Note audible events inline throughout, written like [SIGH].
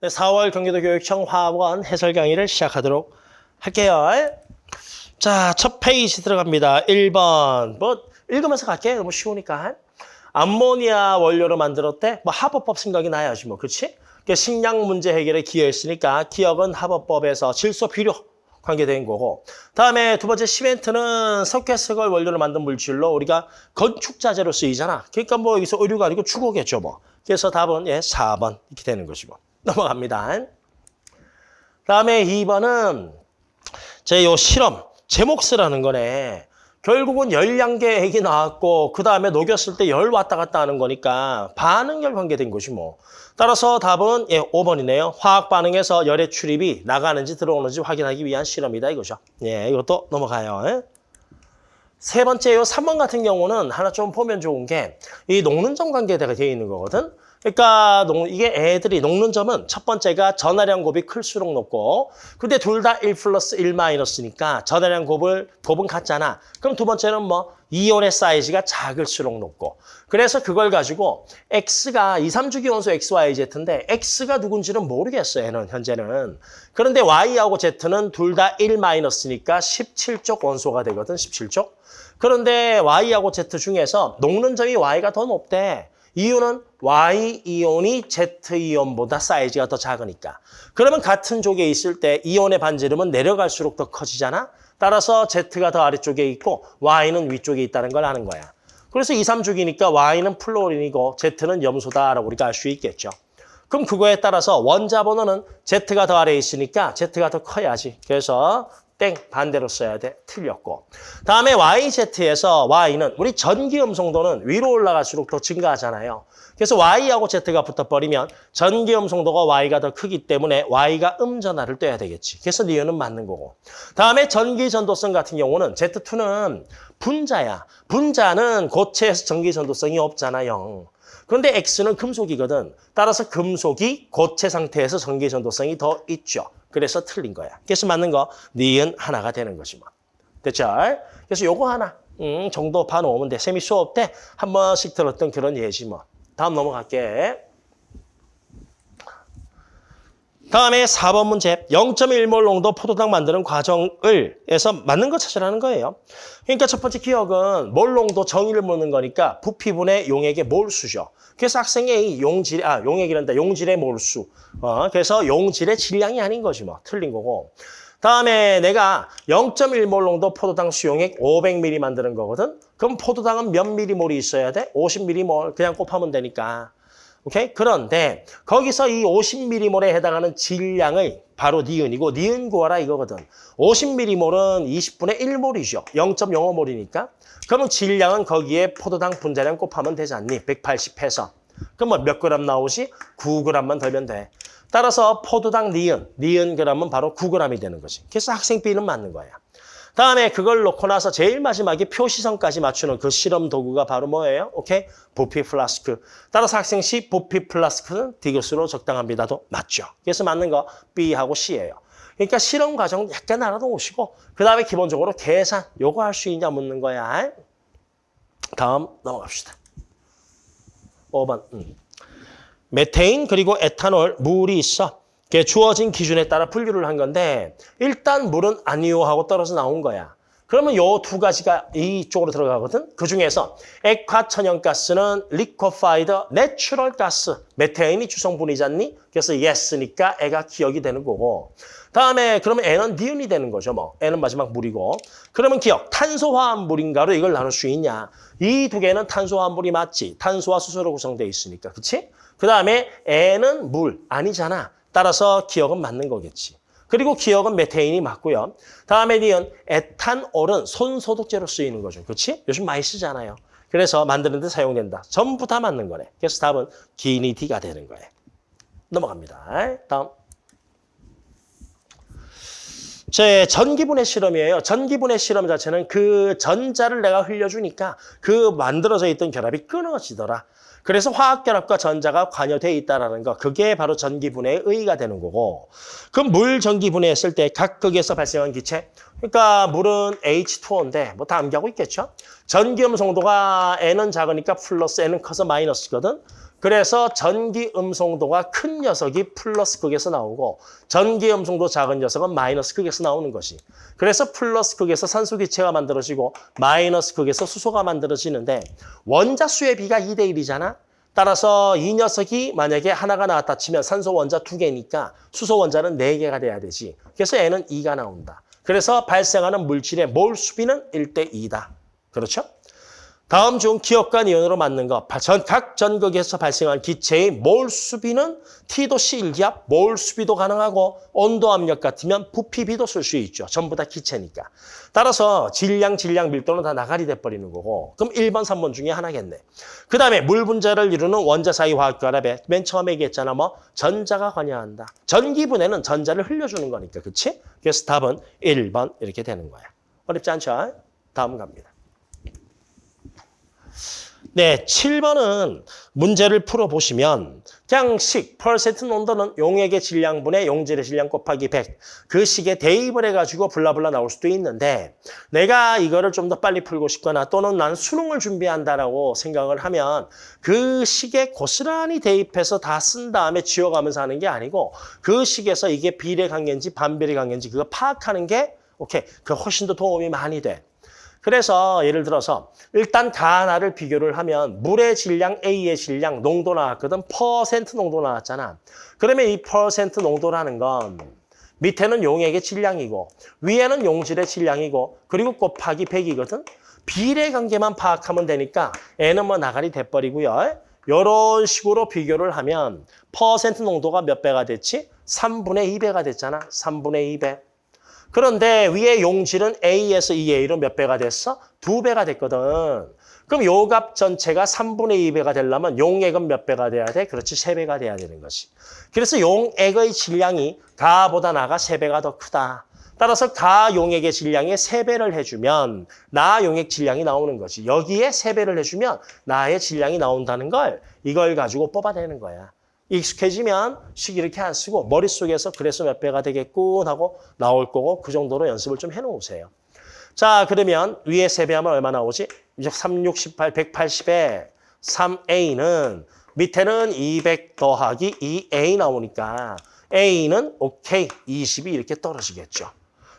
네, 4월 경기도 교육청 화학 one 해설 강의를 시작하도록 할게요. 자, 첫 페이지 들어갑니다. 1번. 뭐 읽으면서 갈게요. 너무 쉬우니까. 암모니아 원료로 만들었대. 뭐 하버법 생각이 나야지 뭐. 그렇지? 식량 문제 해결에 기여했으니까 기역은 하버법에서 질소 비료 관계된 거고. 다음에 두 번째 시멘트는 석회석을 원료로 만든 물질로 우리가 건축 자재로 쓰이잖아. 그러니까 뭐 여기서 의류가 아니고 주거겠죠 뭐. 그래서 답은 예 4번 이렇게 되는 것이고. 넘어갑니다. 다음에 2번은 제 요 실험 제목 쓰라는 거네. 결국은 열량계 액이 나왔고 그 다음에 녹였을 때 열 왔다 갔다 하는 거니까 반응열 관계된 것이 뭐. 따라서 답은 예 5번이네요. 화학 반응에서 열의 출입이 나가는지 들어오는지 확인하기 위한 실험이다 이거죠. 예, 이것도 넘어가요. 예? 세 번째 요 3번 같은 경우는 하나 좀 보면 좋은 게 이 녹는 점 관계가 되어 있는 거거든. 그러니까 이게 애들이 녹는 점은 첫 번째가 전하량 곱이 클수록 높고 근데 둘 다 1 플러스 1 마이너스니까 전하량 곱을 곱은 같잖아. 그럼 두 번째는 뭐 이온의 사이즈가 작을수록 높고 그래서 그걸 가지고 X가 2, 3주기 원소 X, Y, Z인데 X가 누군지는 모르겠어요. 얘는 현재는. 그런데 Y하고 Z는 둘 다 1 마이너스니까 17쪽 원소가 되거든. 17쪽. 그런데 Y하고 Z 중에서 녹는 점이 Y가 더 높대. 이유는 Y-이온이 Z-이온보다 사이즈가 더 작으니까. 그러면 같은 쪽에 있을 때 이온의 반지름은 내려갈수록 더 커지잖아? 따라서 Z가 더 아래쪽에 있고 Y는 위쪽에 있다는 걸 아는 거야. 그래서 2, 3주기니까 Y는 플로린이고 Z는 염소다라고 우리가 알 수 있겠죠. 그럼 그거에 따라서 원자 번호는 Z가 더 아래에 있으니까 Z가 더 커야지. 그래서 땡 반대로 써야 돼. 틀렸고. 다음에 YZ에서 Y는 우리 전기 음성도는 위로 올라갈수록 더 증가하잖아요. 그래서 Y하고 Z가 붙어버리면 전기 음성도가 Y가 더 크기 때문에 Y가 음전화를 떼야 되겠지. 그래서 니은은 맞는 거고. 다음에 전기 전도성 같은 경우는 Z2는 분자야. 분자는 고체에서 전기 전도성이 없잖아요. 그런데 X는 금속이거든. 따라서 금속이 고체 상태에서 전기 전도성이 더 있죠. 그래서 틀린 거야. 그래서 맞는 거 니은 하나가 되는 것이 뭐. 됐죠? 그래서 요거 하나 음, 정도 봐놓으면 돼. 세미 수업 때 한 번씩 들었던 그런 예지 뭐. 다음 넘어갈게. 다음에 4번 문제 0.1몰 농도 포도당 만드는 과정을 해서 맞는 거 찾으라는 거예요. 그러니까 첫 번째 기억은 몰 농도 정의를 묻는 거니까 부피분의 용액의 몰수죠. 그래서 학생의 용질, 아, 용액이란다. 용질의 몰수. 어, 그래서 용질의 질량이 아닌 거지 뭐. 틀린 거고. 다음에 내가 0.1몰 농도 포도당 수용액 500ml 만드는 거거든. 그럼 포도당은 몇 미리몰이 있어야 돼? 50ml 그냥 곱하면 되니까. 오케이? 그런데 거기서 이 50ml몰에 해당하는 질량을 바로 니은이고 니은 구하라 이거거든. 50ml몰은 20분의 1몰이죠. 0.05몰이니까. 그러면 질량은 거기에 포도당 분자량 곱하면 되지 않니? 180 해서. 그럼 뭐 몇 그램 나오지? 9g만 덜면 돼. 따라서 포도당 니은, 니은 그램은 바로 9g이 되는 거지. 그래서 학생 B는 맞는 거야. 다음에 그걸 놓고 나서 제일 마지막에 표시선까지 맞추는 그 실험 도구가 바로 뭐예요? 오케이? 부피 플라스크. 따라서 학생 C 부피 플라스크는 디귿으로 적당합니다도 맞죠. 그래서 맞는 거 B하고 C예요. 그러니까 실험 과정 약간 알아놓으시고 그 다음에 기본적으로 계산 요거 할 수 있냐 묻는 거야. 다음 넘어갑시다. 5번. 음. 메테인 그리고 에탄올 물이 있어. 그게 주어진 기준에 따라 분류를 한 건데 일단 물은 아니오하고 떨어져 나온 거야. 그러면 요 두 가지가 이쪽으로 들어가거든. 그중에서 액화천연가스는 liquefied natural gas. 메테인이 주성분이잖니? 그래서 yes니까 애가 기억이 되는 거고. 다음에 그러면 N은 니은이 되는 거죠. 뭐 N은 마지막 물이고. 그러면 기억, 탄소화합물인가로 이걸 나눌 수 있냐. 이 두 개는 탄소화합물이 맞지. 탄소와 수소로 구성되어 있으니까. 그치? 그 다음에 N은 물 아니잖아. 따라서 기억은 맞는 거겠지. 그리고 기억은 메테인이 맞고요. 다음에 니은 에탄올은 손소독제로 쓰이는 거죠. 그렇지? 요즘 많이 쓰잖아요. 그래서 만드는 데 사용된다. 전부 다 맞는 거네. 그래서 답은 기니 D가 되는 거예요. 넘어갑니다. 다음. 제 전기분해 실험이에요. 전기분해 실험 자체는 그 전자를 내가 흘려주니까 그 만들어져 있던 결합이 끊어지더라. 그래서 화학결합과 전자가 관여돼 있다는 거 그게 바로 전기분해의 의의가 되는 거고 그럼 물 전기분해했을 때 각 극에서 발생한 기체 그러니까 물은 H2O인데 뭐 다 암기하고 있겠죠? 전기음 성도가 N은 작으니까 플러스 N은 커서 마이너스거든 그래서 전기 음성도가 큰 녀석이 플러스 극에서 나오고 전기 음성도 작은 녀석은 마이너스 극에서 나오는 것이. 그래서 플러스 극에서 산소 기체가 만들어지고 마이너스 극에서 수소가 만들어지는데 원자수의 비가 2대 1이잖아. 따라서 이 녀석이 만약에 하나가 나왔다 치면 산소 원자 두 개니까 수소 원자는 네 개가 돼야 되지. 그래서 얘는 2가 나온다. 그래서 발생하는 물질의 몰 수비는 1대 2다. 그렇죠? 다음 중 기억과 니온으로 맞는 것. 전, 각 전극에서 발생한 기체의 몰 수비는 T도씨 1기압, 몰 수비도 가능하고 온도 압력 같으면 부피비도 쓸 수 있죠. 전부 다 기체니까. 따라서 질량, 질량, 밀도는 다 나가리 돼버리는 거고. 그럼 1번, 3번 중에 하나겠네. 그 다음에 물 분자를 이루는 원자 사이 화학 결합에 맨 처음에 얘기했잖아. 뭐 전자가 관여한다. 전기분해는 전자를 흘려주는 거니까. 그치? 그래서 답은 1번 이렇게 되는 거야. 어렵지 않죠? 다음 갑니다. 네, 7번은 문제를 풀어보시면 그냥 식, 퍼센트 농도는 용액의 질량분의 용질의 질량 곱하기 100. 그 식에 대입을 해가지고 블라블라 나올 수도 있는데 내가 이거를 좀 더 빨리 풀고 싶거나 또는 난 수능을 준비한다라고 생각을 하면 그 식에 고스란히 대입해서 다 쓴 다음에 지워가면서 하는 게 아니고 그 식에서 이게 비례 관계인지 반비례 관계인지 그거 파악하는 게 오케이, 그 훨씬 더 도움이 많이 돼. 그래서 예를 들어서 일단 다 하나를 비교를 하면 물의 질량, A의 질량, 농도 나왔거든. 퍼센트 농도 나왔잖아. 그러면 이 퍼센트 농도라는 건 밑에는 용액의 질량이고 위에는 용질의 질량이고 그리고 곱하기 100이거든. 비례 관계만 파악하면 되니까 N은 뭐 나가리 돼버리고요. 이런 식으로 비교를 하면 퍼센트 농도가 몇 배가 됐지? 3분의 2배가 됐잖아. 3분의 2배. 그런데 위에 용질은 A에서 2A로 몇 배가 됐어? 두 배가 됐거든. 그럼 요 값 전체가 3분의 2배가 되려면 용액은 몇 배가 돼야 돼? 그렇지, 3배가 돼야 되는 것이. 그래서 용액의 질량이 가보다 나가 3배가 더 크다. 따라서 가 용액의 질량에 3배를 해주면 나 용액 질량이 나오는 거지. 여기에 3배를 해주면 나의 질량이 나온다는 걸 이걸 가지고 뽑아내는 거야. 익숙해지면 식 이렇게 안 쓰고 머릿속에서 그래서 몇 배가 되겠군 하고 나올 거고 그 정도로 연습을 좀 해놓으세요. 자 그러면 위에 3배 하면 얼마 나오지? 3, 6, 18, 180에 3A는 밑에는 200 더하기 2A 나오니까 A는 오케이 20이 이렇게 떨어지겠죠.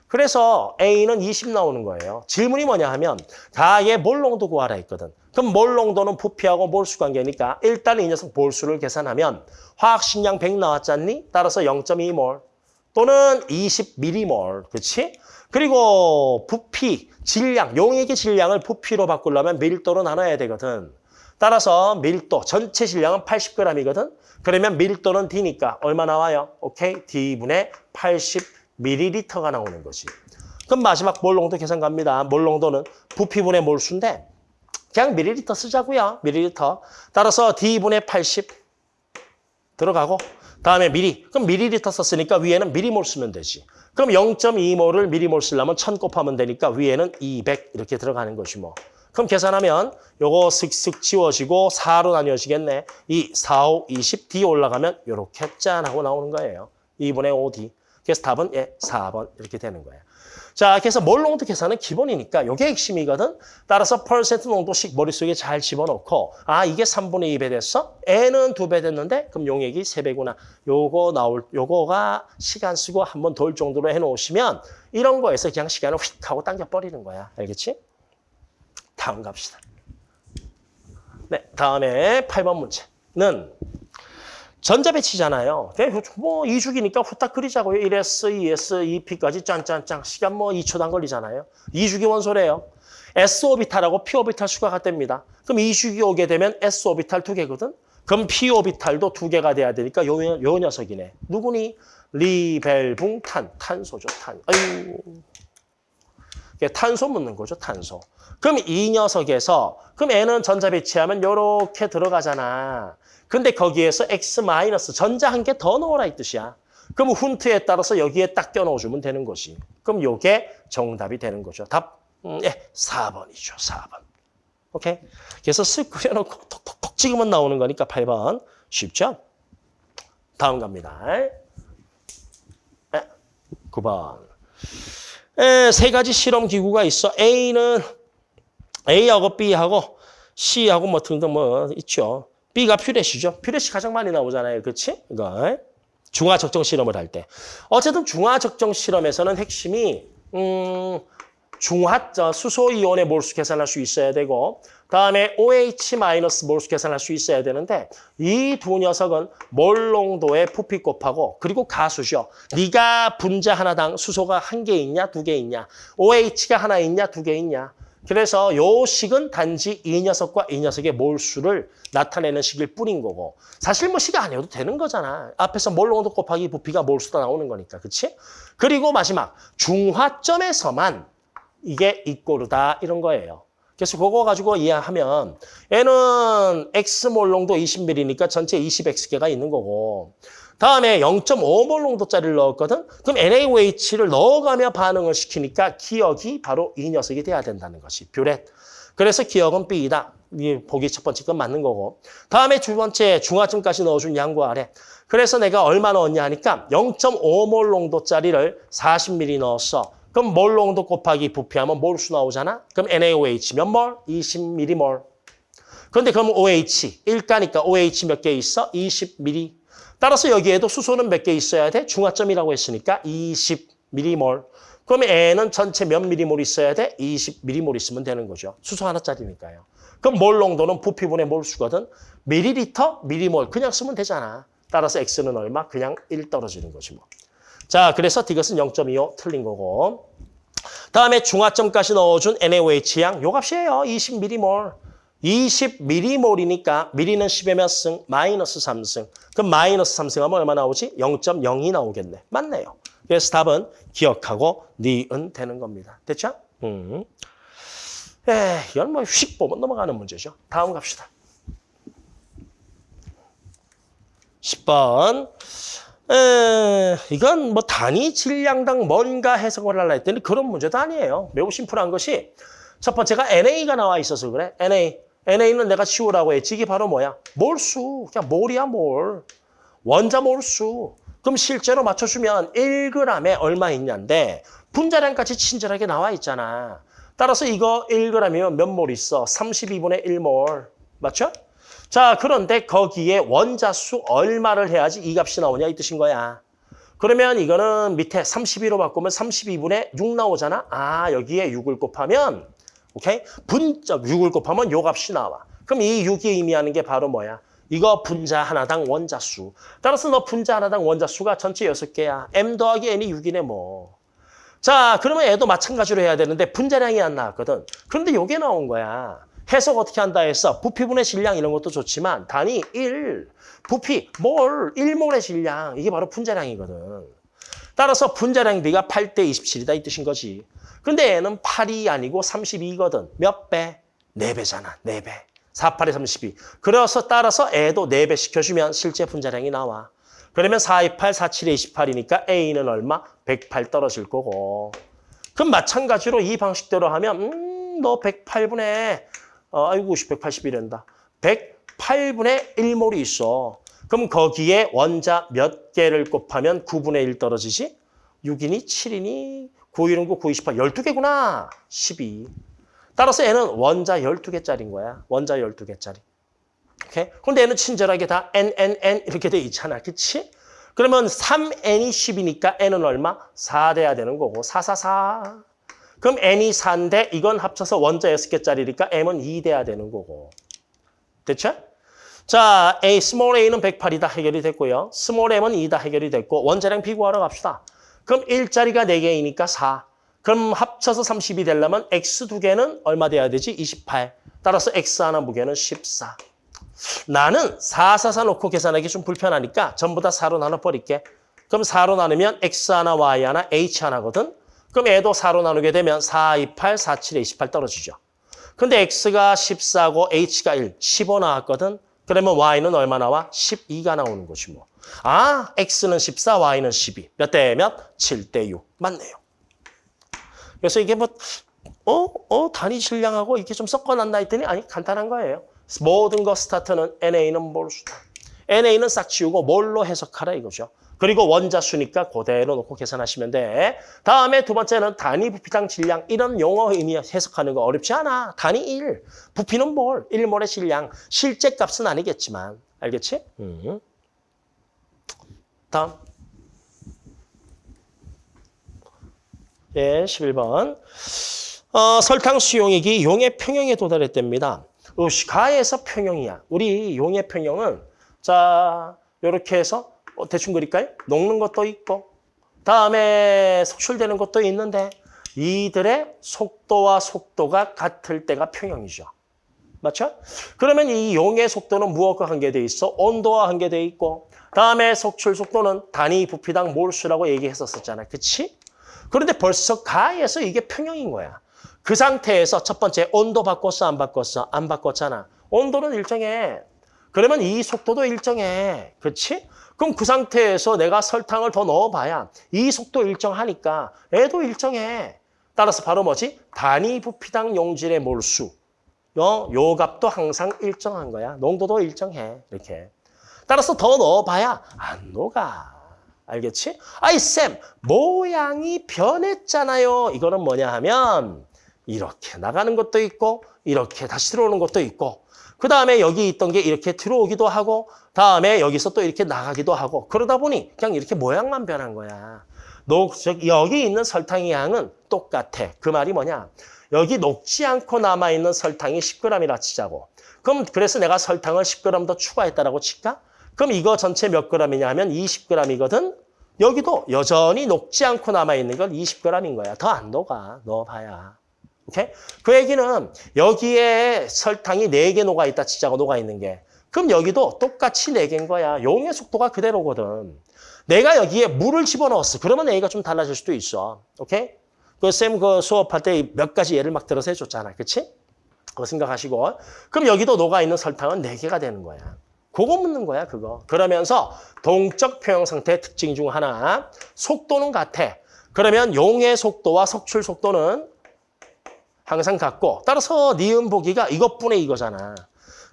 그래서 A는 20 나오는 거예요. 질문이 뭐냐 하면 가의 몰농도 구하라 했거든. 그럼 몰농도는 부피하고 몰수 관계니까 일단 이 녀석 몰수를 계산하면 화학식량 100 나왔잖니? 따라서 0.2몰 또는 20m몰, 그렇지? 그리고 부피, 질량, 용액의 질량을 부피로 바꾸려면 밀도로 나눠야 되거든. 따라서 밀도, 전체 질량은 80g이거든. 그러면 밀도는 D니까 얼마 나와요? 오케이, D분의 80ml가 나오는 거지. 그럼 마지막 몰농도 계산 갑니다. 몰농도는 부피분의 몰수인데 그냥 밀리리터 쓰자고요. 밀리리터. 따라서 D분의 80 들어가고 다음에 미리. 그럼 밀리리터 썼으니까 위에는 미리몰 쓰면 되지. 그럼 0.2몰을 미리몰 쓰려면 1000 곱하면 되니까 위에는 200 이렇게 들어가는 것이 뭐. 그럼 계산하면 요거 슥슥 지워지고 4로 나뉘어지겠네. 이 4, 5, 20, D 올라가면 요렇게 짠 하고 나오는 거예요. 2분의 5D. 그래서 답은 예, 4번 이렇게 되는 거예요. 자, 그래서 몰 농도 계산은 기본이니까 이게 핵심이거든. 따라서 퍼센트 농도씩 머릿속에 잘 집어넣고 아, 이게 3분의 2배 됐어? N은 2배 됐는데 그럼 용액이 3배구나. 요거 나올 요거가 시간 쓰고 한 번 덜 정도로 해 놓으시면 이런 거에서 그냥 시간을 휙 하고 당겨 버리는 거야. 알겠지? 다음 갑시다. 네, 다음에 8번 문제는 전자배치잖아요. 뭐 2주기니까 후딱 그리자고요. 1S, 2S, 2P까지 짠짠짠. 시간 뭐 2초도 안 걸리잖아요. 2주기 원소래요. S오비탈하고 P오비탈 수가 같답니다. 그럼 2주기 오게 되면 S오비탈 두 개거든. 그럼 P오비탈도 두 개가 돼야 되니까 요, 요 녀석이네. 누구니? 리벨붕탄. 탄소죠, 탄. 아유. 탄소 묻는 거죠, 탄소. 그럼 이 녀석에서 그럼 N은 전자 배치하면 요렇게 들어가잖아. 근데 거기에서 X 마이너스 전자 한 개 더 넣어라 이 뜻이야. 그럼 훈트에 따라서 여기에 딱 껴넣어주면 되는 것이. 그럼 요게 정답이 되는 거죠. 답, 음, 예, 4번이죠. 4번. 오케이? 그래서 쓱 그려놓고 톡톡톡 찍으면 나오는 거니까 8번. 쉽죠? 다음 갑니다. 예, 9번. 에, 세 가지 실험 기구가 있어. A는 A하고 B하고 C하고 뭐 등등 뭐 있죠. B가 퓨렛이죠. 퓨렛이 가장 많이 나오잖아요. 그렇지? 이거 중화 적정 실험을 할 때. 어쨌든 중화 적정 실험에서는 핵심이 음, 중화 저 수소 이온의 몰수 계산할 수 있어야 되고 다음에 OH 마이너스 몰수 계산할 수 있어야 되는데 이 두 녀석은 몰농도의 부피 곱하고 그리고 가수죠. 네가 분자 하나당 수소가 한 개 있냐 두 개 있냐 OH가 하나 있냐 두 개 있냐 그래서 요 식은 단지 이 녀석과 이 녀석의 몰수를 나타내는 식일 뿐인 거고 사실 뭐 식이 아니어도 되는 거잖아. 앞에서 몰농도 곱하기 부피가 몰수가 나오는 거니까. 그렇지? 그리고 마지막 중화점에서만 이게 이꼬르다 이런 거예요. 그래서 그거 가지고 이해하면 얘는 X몰 농도 20ml니까 전체 20X개가 있는 거고 다음에 0.5몰 농도짜리를 넣었거든? 그럼 NaOH를 넣어가며 반응을 시키니까 기억이 바로 이 녀석이 돼야 된다는 것이 뷰렛. 그래서 기억은 B이다. 이 보기 첫 번째 건 맞는 거고. 다음에 두 번째 중화점까지 넣어준 양과 아래. 그래서 내가 얼마 넣었냐 하니까 0.5몰 농도짜리를 40ml 넣었어. 그럼 몰 농도 곱하기 부피하면 몰수 나오잖아? 그럼 NaOH 몇 몰? 20m몰. 그런데 그럼 OH, 일가니까 OH 몇 개 있어? 20ml. 따라서 여기에도 수소는 몇 개 있어야 돼? 중화점이라고 했으니까 20m몰. 그럼 N은 전체 몇 미리몰 있어야 돼? 20m몰 있으면 되는 거죠. 수소 하나짜리니까요. 그럼 몰 농도는 부피분의 몰수거든. 미리리터, 미리몰 그냥 쓰면 되잖아. 따라서 X는 얼마? 그냥 1 떨어지는 거지 뭐. 자, 그래서 디귿은 0.25 틀린 거고. 다음에 중화점까지 넣어준 NaOH 양, 요 값이에요. 20m몰. 20m몰이니까 미리는 10의 몇 승? 마이너스 3승. 그럼 마이너스 3승 하면 얼마 나오지? 0.02 나오겠네. 맞네요. 그래서 답은 기억하고 니은 되는 겁니다. 됐죠? 음. 에, 이건 뭐휙 보면 넘어가는 문제죠. 다음 갑시다. 10번. 에, 이건 뭐 단위 질량당 뭔가 해석을 하려 했더니 그런 문제도 아니에요. 매우 심플한 것이 첫 번째가 NA가 나와 있어서 그래. NA. NA는 내가 치우라고 했지. 이게 바로 뭐야? 몰수. 그냥 몰이야, 몰. 원자 몰수. 그럼 실제로 맞춰주면 1g에 얼마 있냐인데 분자량까지 친절하게 나와 있잖아. 따라서 이거 1g이면 몇 몰 있어? 32분의 1몰. 맞죠? 자, 그런데 거기에 원자 수 얼마를 해야지 이 값이 나오냐 이 뜻인 거야. 그러면 이거는 밑에 32로 바꾸면 32분의 6 나오잖아. 아, 여기에 6을 곱하면 오케이? 분자 6을 곱하면 요 값이 나와. 그럼 이 6이 의미하는 게 바로 뭐야? 이거 분자 하나당 원자 수. 따라서 너 분자 하나당 원자 수가 전체 6개야. m 더하기 n이 6이네 뭐. 자, 그러면 애도 마찬가지로 해야 되는데 분자량이 안 나왔거든. 그런데 요게 나온 거야. 해석 어떻게 한다 했어? 부피분의 질량 이런 것도 좋지만 단위 1, 부피, 몰, 1몰의 질량. 이게 바로 분자량이거든. 따라서 분자량 비가 8대 27이다 이 뜻인 거지. 근데 얘는 8이 아니고 32거든. 몇 배? 4배잖아. 4배. 4, 8에 32. 그래서 따라서 애도 4배 시켜주면 실제 분자량이 나와. 그러면 4, 2, 8, 4, 7에 28이니까 A는 얼마? 108 떨어질 거고. 그럼 마찬가지로 이 방식대로 하면 음, 너 108분의 어, 아이고 181이란다. 108분의 1몰이 있어. 그럼 거기에 원자 몇 개를 곱하면 9분의 1 떨어지지? 6이니 7이니 9, 1, 9, 9, 28. 12개구나. 12. 따라서 얘는 원자 12개짜리인 거야. 원자 12개짜리. 오케이? 근데 얘는 친절하게 다 n, n, n 이렇게 돼 있잖아. 그치? 그러면 3n이 10이니까 n은 얼마? 4 돼야 되는 거고. 4, 4, 4. 그럼 n이 4인데 이건 합쳐서 원자 6개짜리니까 m은 2 돼야 되는 거고. 됐죠? 자, A, small a는 108이다 해결이 됐고요. small m은 2다 해결이 됐고 원자량 비교하러 갑시다. 그럼 1자리가 4개이니까 4. 그럼 합쳐서 30이 되려면 x 두 개는 얼마 돼야 되지? 28. 따라서 x 하나 무게는 14. 나는 4, 4, 4 놓고 계산하기 좀 불편하니까 전부 다 4로 나눠버릴게. 그럼 4로 나누면 x 하나, y 하나, h 하나거든. 그럼 애도 4로 나누게 되면 4, 2, 8, 4, 7에 28 떨어지죠. 근데 x가 14고 h가 1, 15 나왔거든. 그러면 y는 얼마 나와? 12가 나오는 것이 뭐. 아, x는 14, y는 12. 몇 대 몇? 7 대 6. 맞네요. 그래서 이게 뭐, 어? 어? 단위 질량하고 이렇게 좀 섞어놨나 했더니 아니, 간단한 거예요. 모든 거 스타트는 NA는 몰수다. NA는 싹 지우고 뭘로 해석하라 이거죠. 그리고 원자수니까 그대로 놓고 계산하시면 돼. 다음에 두 번째는 단위 부피당 질량. 이런 용어 의미 해석하는 거 어렵지 않아. 단위 1. 부피는 뭘? 1몰의 질량. 실제 값은 아니겠지만. 알겠지? 음. 다음. 예, 11번. 어, 설탕 수용액이 용의 평형에 도달했답니다. 으씨, 가에서 평형이야. 우리 용의 평형은 자, 요렇게 해서 어, 대충 그릴까요? 녹는 것도 있고 다음에 속출되는 것도 있는데 이들의 속도와 속도가 같을 때가 평형이죠. 맞죠? 그러면 이 용의 속도는 무엇과 관계돼 있어? 온도와 관계돼 있고 다음에 속출 속도는 단위 부피당 몰수라고 얘기했었잖아. 그치? 그런데 벌써 가에서 이게 평형인 거야. 그 상태에서 첫 번째 온도 바꿨어 안 바꿨어? 안 바꿨잖아. 온도는 일정해. 그러면 이 속도도 일정해. 그렇지? 그럼 그 상태에서 내가 설탕을 더 넣어봐야 이 속도 일정하니까 애도 일정해. 따라서 바로 뭐지? 단위 부피당 용질의 몰수. 요, 요 값도 항상 일정한 거야. 농도도 일정해. 이렇게. 따라서 더 넣어봐야 안 녹아. 알겠지? 아이 쌤, 모양이 변했잖아요. 이거는 뭐냐 하면 이렇게 나가는 것도 있고 이렇게 다시 들어오는 것도 있고 그 다음에 여기 있던 게 이렇게 들어오기도 하고 다음에 여기서 또 이렇게 나가기도 하고 그러다 보니 그냥 이렇게 모양만 변한 거야. 녹, 여기 있는 설탕의 양은 똑같아. 그 말이 뭐냐? 여기 녹지 않고 남아있는 설탕이 10g이라 치자고. 그럼 그래서 내가 설탕을 10g 더 추가했다라고 칠까? 그럼 이거 전체 몇 g이냐 하면 20g이거든? 여기도 여전히 녹지 않고 남아있는 건 20g인 거야. 더 안 녹아. 넣어봐야. 오케이? 그 얘기는 여기에 설탕이 4개 녹아있다 치자고 녹아있는 게. 그럼 여기도 똑같이 4개인 거야. 용의 속도가 그대로거든. 내가 여기에 물을 집어넣었어. 그러면 A가 좀 달라질 수도 있어. 오케이? 그쌤그 수업할 때 몇 가지 예를 막 들어서 해줬잖아. 그치? 그거 생각하시고. 그럼 여기도 녹아있는 설탕은 4개가 되는 거야. 그거 묻는 거야, 그거. 그러면서 동적 표형 상태의 특징 중 하나, 속도는 같아. 그러면 용의 속도와 석출 속도는 항상 같고 따라서 니은 보기가 이것뿐의 이거잖아.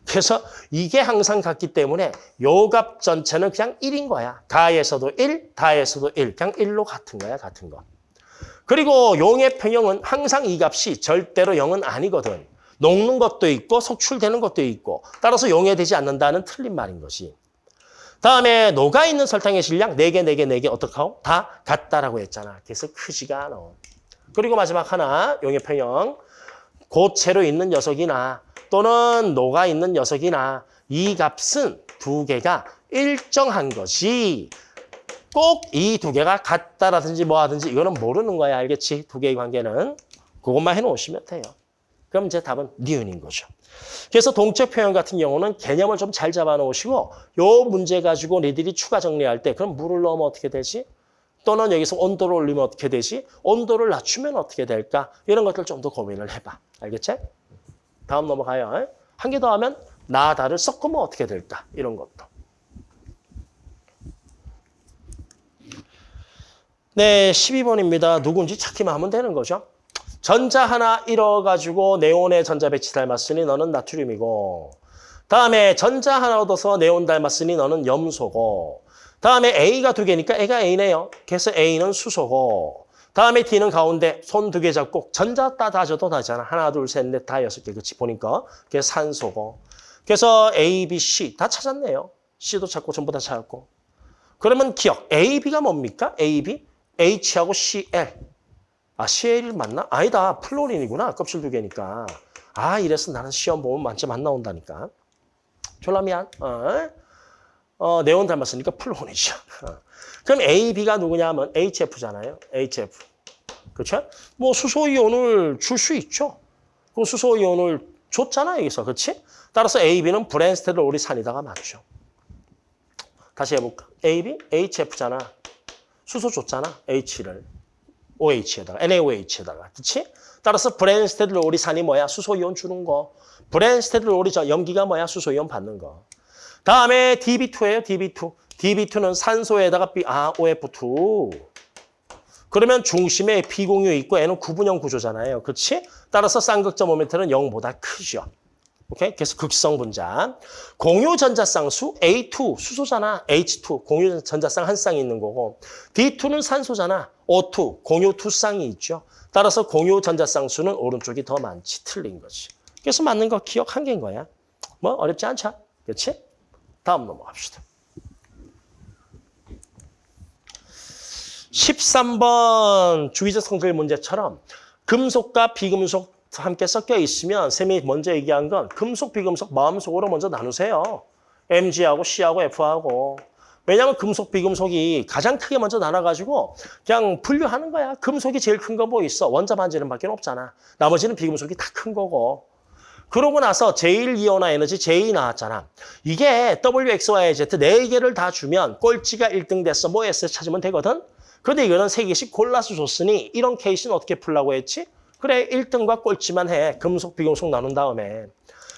그래서 이게 항상 같기 때문에 요 값 전체는 그냥 1인 거야. 가에서도 1, 다에서도 1. 그냥 1로 같은 거야, 같은 거. 그리고 용의 평형은 항상 이 값이 절대로 0은 아니거든. 녹는 것도 있고 속출되는 것도 있고 따라서 용해되지 않는다는 틀린 말인 것이. 다음에 녹아있는 설탕의 질량 4개, 4개, 4개 어떡하고? 다 같다라고 했잖아. 그래서 크지가 않아. 그리고 마지막 하나, 용의 평형. 고체로 있는 녀석이나 또는 녹아 있는 녀석이나 이 값은 두 개가 일정한 것이 꼭 이 두 개가 같다라든지 뭐 하든지 이거는 모르는 거야. 알겠지? 두 개의 관계는. 그것만 해놓으시면 돼요. 그럼 이제 답은 니은인 거죠. 그래서 동적 표현 같은 경우는 개념을 좀 잘 잡아놓으시고 요 문제 가지고 니들이 추가 정리할 때 그럼 물을 넣으면 어떻게 되지? 또는 여기서 온도를 올리면 어떻게 되지? 온도를 낮추면 어떻게 될까? 이런 것들 좀 더 고민을 해봐. 알겠지? 다음 넘어가요. 한 개 더 하면 나다를 섞으면 어떻게 될까? 이런 것도. 네, 12번입니다. 누군지 찾기만 하면 되는 거죠. 전자 하나 잃어가지고 네온의 전자 배치 닮았으니 너는 나트륨이고 다음에 전자 하나 얻어서 네온 닮았으니 너는 염소고 다음에 A가 두 개니까 A가 A네요. 그래서 A는 수소고 다음에 D는 가운데 손 두 개 잡고 전자 따 다져도 다잖아. 하나, 둘, 셋, 넷, 다 여섯 개. 그치 보니까. 그게 산소고. 그래서 A, B, C 다 찾았네요. C도 찾고 전부 다 찾았고. 그러면 기억. A, B가 뭡니까? A, B? H하고 CL. 아, CL 맞나? 아니다. 플로린이구나. 껍질 두 개니까. 아, 이래서 나는 시험 보면 만점 안 나온다니까. 졸라 미안. 어? 어, 네온 닮았으니까 플로린이죠. 어. 그럼 A, B가 누구냐 하면 HF잖아요. HF. 그렇죠? 뭐 수소이온을 줄 수 있죠. 그 수소이온을 줬잖아, 여기서. 그렇지? 따라서 A, B는 브랜스테르 오리산이다가 맞죠. 다시 해볼까? A, B, HF잖아. 수소 줬잖아, H를. OH에다가, NaOH에다가. 그렇지? 따라서 브랜스테르 오리산이 뭐야? 수소이온 주는 거. 브랜스테르 오리산 염기가 뭐야? 수소이온 받는 거. 다음에 DB2예요, DB2. DB2는 산소에다가 B, 아, OF2. 그러면 중심에 B공유 있고 N은 구분형 구조잖아요. 그렇지? 따라서 쌍극점 모멘트는 0보다 크죠. 오케이? 그래서 극성 분자. 공유 전자쌍수 A2 수소잖아. H2 공유 전자쌍 한 쌍이 있는 거고 D2는 산소잖아. O2 공유 두 쌍이 있죠. 따라서 공유 전자쌍수는 오른쪽이 더 많지. 틀린 거지. 그래서 맞는 거 기억 한 개인 거야. 뭐 어렵지 않죠? 그렇지? 다음 넘어갑시다. 13번 주기적 성질 문제처럼 금속과 비금속 함께 섞여 있으면 쌤이 먼저 얘기한 건 금속, 비금속 마음속으로 먼저 나누세요. Mg하고 C하고 F하고. 왜냐하면 금속, 비금속이 가장 크게 먼저 나눠가지고 그냥 분류하는 거야. 금속이 제일 큰 거 뭐 있어? 원자 반지름 밖에 없잖아. 나머지는 비금속이 다 큰 거고. 그러고 나서 제1 이온화 에너지 J 나왔잖아. 이게 WXYZ 네 개를 다 주면 꼴찌가 1등 됐어. 뭐 S 찾으면 되거든. 근데 이거는 세 개씩 골라서 줬으니 이런 케이스는 어떻게 풀라고 했지? 그래 1등과 꼴찌만 해. 금속, 비금속 나눈 다음에.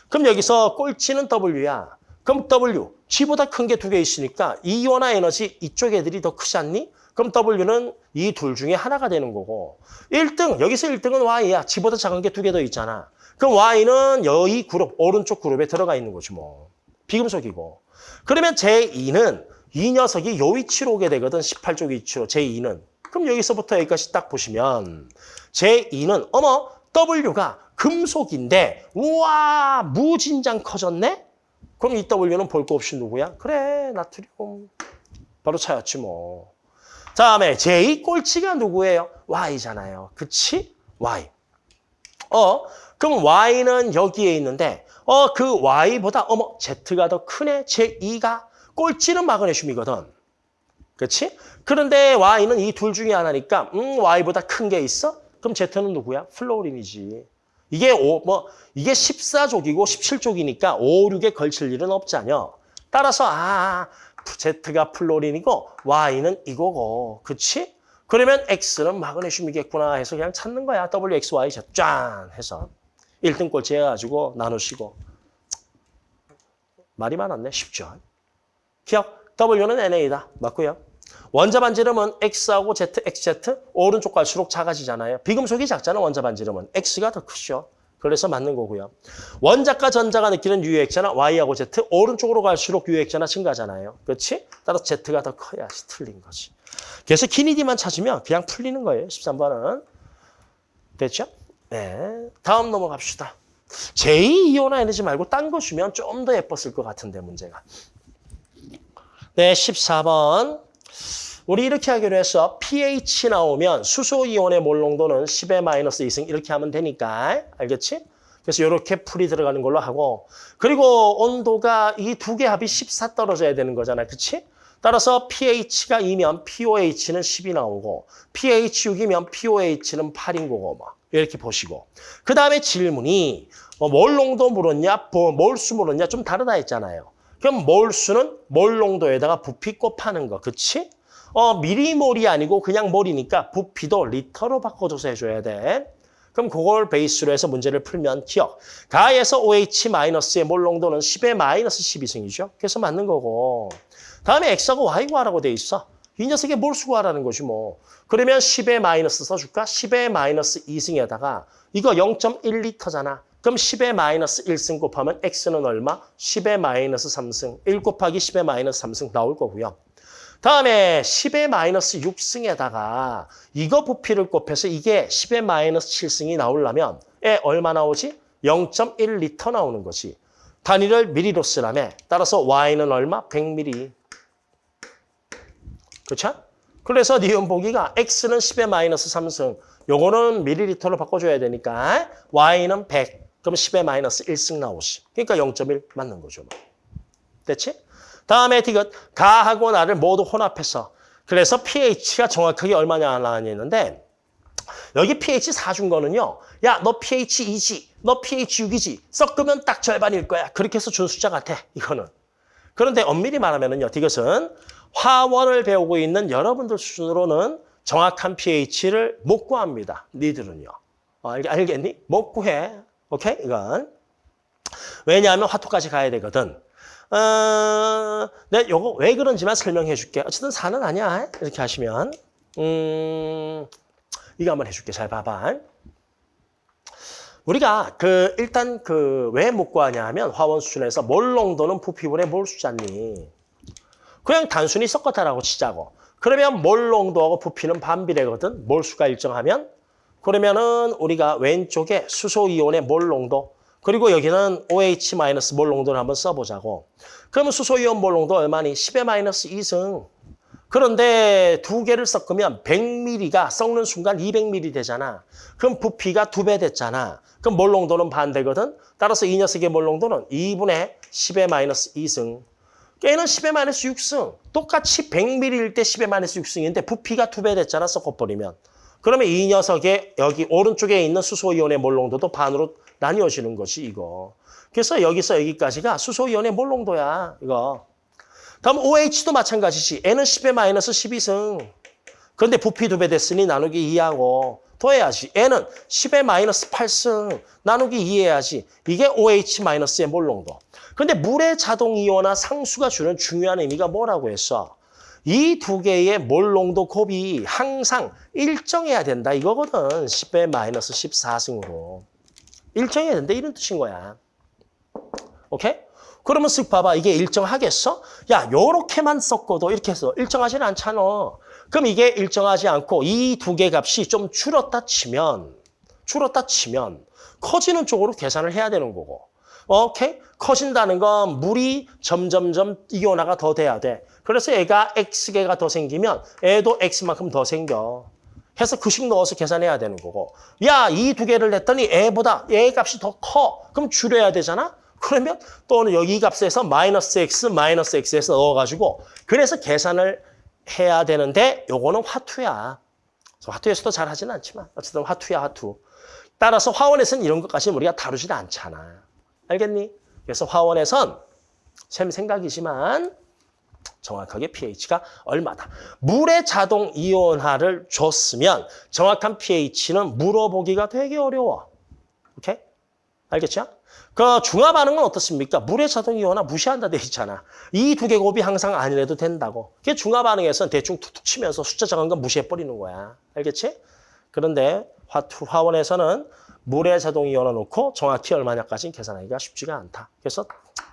그럼 여기서 꼴찌는 W야. 그럼 W, G보다 큰 게 두 개 있으니까 이온화 에너지 이쪽 애들이 더 크지 않니? 그럼 W는 이 둘 중에 하나가 되는 거고 1등, 여기서 1등은 Y야. G보다 작은 게 두 개 더 있잖아. 그럼 Y는 여기 그룹, 오른쪽 그룹에 들어가 있는 거지 뭐. 비금속이고. 그러면 제2는 이 녀석이 요 위치로 오게 되거든. 18쪽 위치로 제2는. 그럼 여기서부터 여기까지 딱 보시면 제2는 어머 W가 금속인데 우와 무진장 커졌네? 그럼 이 W는 볼 거 없이 누구야? 그래 나트륨. 바로 차였지 뭐. 다음에 제2 꼴찌가 누구예요? Y잖아요. 그치? Y. 어 그럼 Y는 여기에 있는데 어 그 Y보다 어머 Z가 더 크네? 제2가 꼴찌는 마그네슘이거든. 그렇지? 그런데 Y는 이 둘 중에 하나니까 음 Y보다 큰 게 있어? 그럼 Z는 누구야? 플로린이지. 이게 오, 뭐 이게 14족이고 17족이니까 5, 6에 걸칠 일은 없잖여. 따라서 아 Z가 플로린이고 Y는 이거고. 그렇지? 그러면 X는 마그네슘이겠구나 해서 그냥 찾는 거야. W, X, Y 짠 해서 1등 꼴찌 해가지고 나누시고 말이 많았네. 쉽죠? 기억. W는 NA다. 맞고요. 원자 반지름은 X하고 Z, XZ 오른쪽 갈수록 작아지잖아요. 비금속이 작잖아, 원자 반지름은. X가 더 크죠. 그래서 맞는 거고요. 원자과 전자가 느끼는 유액자나 Y하고 Z 오른쪽으로 갈수록 유액자나 증가하잖아요. 그렇지? 따라서 Z가 더 커야지 틀린 거지. 그래서 키니디만 찾으면 그냥 풀리는 거예요. 13번은. 됐죠? 네. 다음 넘어갑시다. 제2이온화 에너지 말고 딴 거 주면 좀 더 예뻤을 것 같은데 문제가. 네, 14번. 우리 이렇게 하기로 했어. pH 나오면 수소이온의 몰 농도는 10의 마이너스 2승 이렇게 하면 되니까. 알겠지? 그래서 이렇게 풀이 들어가는 걸로 하고 그리고 온도가 이 두 개 합이 14 떨어져야 되는 거잖아. 그치? 따라서 pH가 2면 pOH는 10이 나오고 pH 6이면 pOH는 8인 거고 뭐 이렇게 보시고 그 다음에 질문이 뭐몰 농도 물었냐 뭐 몰수 물었냐 좀 다르다 했잖아요. 그럼 몰수는 몰 농도에다가 부피 곱하는 거. 그치? 어, 미리몰이 아니고 그냥 몰이니까 부피도 리터로 바꿔줘서 해줘야 돼. 그럼 그걸 베이스로 해서 문제를 풀면 기억. 가에서 OH-의 몰 농도는 10의 마이너스 12승이죠. 그래서 맞는 거고. 다음에 X하고 Y 구하라고 돼 있어. 이 녀석의 몰수 구하라는 거지 뭐. 그러면 10의 마이너스 써줄까? 10의 마이너스 2승에다가 이거 0.1리터잖아. 그럼 10의 마이너스 1승 곱하면 X는 얼마? 10의 마이너스 3승. 1 곱하기 10의 마이너스 3승 나올 거고요. 다음에 10의 마이너스 6승에다가 이거 부피를 곱해서 이게 10의 마이너스 7승이 나오려면 에 얼마 나오지? 0.1리터 나오는 거지. 단위를 미리로 쓰라며 따라서 Y는 얼마? 100ml. 그렇죠? 그래서 니은 보기가 X는 10의 마이너스 3승. 요거는 미리리터로 바꿔줘야 되니까 Y는 100. 그럼 10의 마이너스 1승 나오시. 그러니까 0.1 맞는 거죠. 뭐. 됐지? 다음에 디귿 가하고 나를 모두 혼합해서 그래서 pH가 정확하게 얼마냐 나왔는데 여기 pH 4준 거는요. 야, 너 pH 2지, 너 pH 6이지. 섞으면 딱 절반일 거야. 그렇게 해서 준 숫자 같아, 이거는. 그런데 엄밀히 말하면은요. 디귿은 화원을 배우고 있는 여러분들 수준으로는 정확한 pH를 못 구합니다. 니들은요. 어, 알, 알겠니? 못 구해. 오케이? 이건. 왜냐하면 화토까지 가야 되거든. 어, 네, 요거 왜 그런지만 설명해 줄게. 어쨌든 4는 아니야. 이렇게 하시면. 음, 이거 한번 해줄게. 잘 봐봐. 우리가 그 일단 그 왜 못 구하냐 하면 화원 수준에서 몰 농도는 부피분의 몰 수잖니. 그냥 단순히 섞었다라고 치자고. 그러면 몰 농도하고 부피는 반비례거든. 몰수가 일정하면. 그러면은 우리가 왼쪽에 수소이온의 몰 농도 그리고 여기는 OH 마이너스 몰 농도를 한번 써보자고. 그러면 수소이온 몰 농도 얼마니? 10의 마이너스 2승. 그런데 두 개를 섞으면 100ml가 섞는 순간 200ml 되잖아. 그럼 부피가 두 배 됐잖아. 그럼 몰 농도는 반대거든. 따라서 이 녀석의 몰 농도는 2분의 10의 마이너스 2승. 얘는 10의 마이너스 6승. 똑같이 100ml일 때 10의 마이너스 6승인데 부피가 두배 됐잖아. 섞어버리면. 그러면 이 녀석의 여기 오른쪽에 있는 수소이온의 몰농도도 반으로 나뉘어지는 것이 이거. 그래서 여기서 여기까지가 수소이온의 몰농도야. 이거. 다음 OH도 마찬가지지. N은 10의 마이너스 12승. 그런데 부피 두배 됐으니 나누기 2하고 더해야지. N은 10의 마이너스 8승. 나누기 2해야지. 이게 OH 마이너스의 몰농도. 근데 물의 자동 이온화 상수가 주는 중요한 의미가 뭐라고 했어? 이 두 개의 몰 농도 곱이 항상 일정해야 된다. 이거거든. 10의 마이너스 14승으로. 일정해야 된다. 이런 뜻인 거야. 오케이? 그러면 쓱 봐봐. 이게 일정하겠어? 야, 요렇게만 섞어도 이렇게 해서 일정하지는 않잖아. 그럼 이게 일정하지 않고 이 두 개 값이 좀 줄었다 치면, 줄었다 치면 커지는 쪽으로 계산을 해야 되는 거고. 오케이? 커진다는 건 물이 점점점 이온화가 더 돼야 돼. 그래서 얘가 X개가 더 생기면 애도 X만큼 더 생겨. 해서 그 식 넣어서 계산해야 되는 거고. 야, 이 두 개를 냈더니 애보다 얘 값이 더 커. 그럼 줄여야 되잖아? 그러면 또는 여기 값에서 마이너스 x, 마이너스 x에서 넣어가지고 그래서 계산을 해야 되는데 요거는 화투야. 화투에서도 잘 하지는 않지만 어쨌든 화투야 화투. 따라서 화원에서는 이런 것까지 우리가 다루지는 않잖아. 알겠니? 그래서 화원에선 샘 생각이지만 정확하게 pH가 얼마다. 물의 자동 이온화를 줬으면 정확한 pH는 물어보기가 되게 어려워. 오케이? 알겠죠? 그 중화 반응은 어떻습니까? 물의 자동 이온화 무시한다 돼 있잖아. 이 두 개 곱이 항상 아니래도 된다고. 그게 중화 반응에서는 대충 툭툭 치면서 숫자 정한 건 무시해 버리는 거야. 알겠지? 그런데 화투 화원에서는 물의 자동 이온화 놓고 정확히 얼마냐까지는 계산하기가 쉽지가 않다. 그래서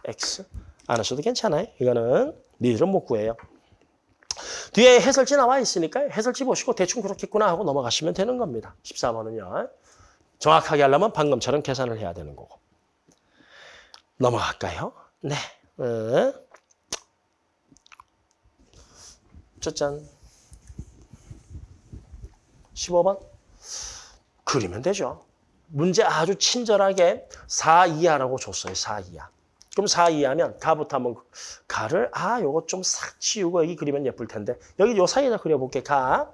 x 안 하셔도 괜찮아요. 이거는 니들은 못 구해요. 뒤에 해설지 나와 있으니까 해설지 보시고 대충 그렇겠구나 하고 넘어가시면 되는 겁니다. 14번은요. 정확하게 하려면 방금처럼 계산을 해야 되는 거고. 넘어갈까요? 네. 어. 짜잔. 15번. 그리면 되죠. 문제 아주 친절하게 4 이하라고 줬어요. 4 이하. 그럼 4 이하면 가부터 한번 가를 아 요거 좀싹 치우고 여기 그리면 예쁠 텐데 여기 요 사이에다 그려볼게. 가.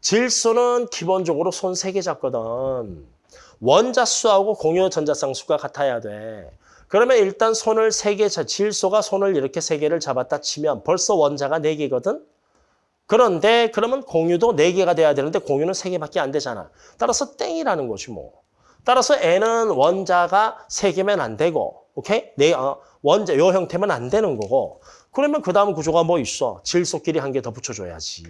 질소는 기본적으로 손 세 개 잡거든. 원자수하고 공유 전자쌍수가 같아야 돼. 그러면 일단 손을 세 개, 질소가 손을 이렇게 세 개를 잡았다 치면 벌써 원자가 네 개거든? 그런데 그러면 공유도 네 개가 돼야 되는데 공유는 세 개밖에 안 되잖아. 따라서 땡이라는 거지 뭐. 따라서 N은 원자가 세 개면 안 되고, 오케이? 네, 어, 원자, 요 형태면 안 되는 거고. 그러면 그 다음 구조가 뭐 있어? 질소끼리 한 개 더 붙여줘야지.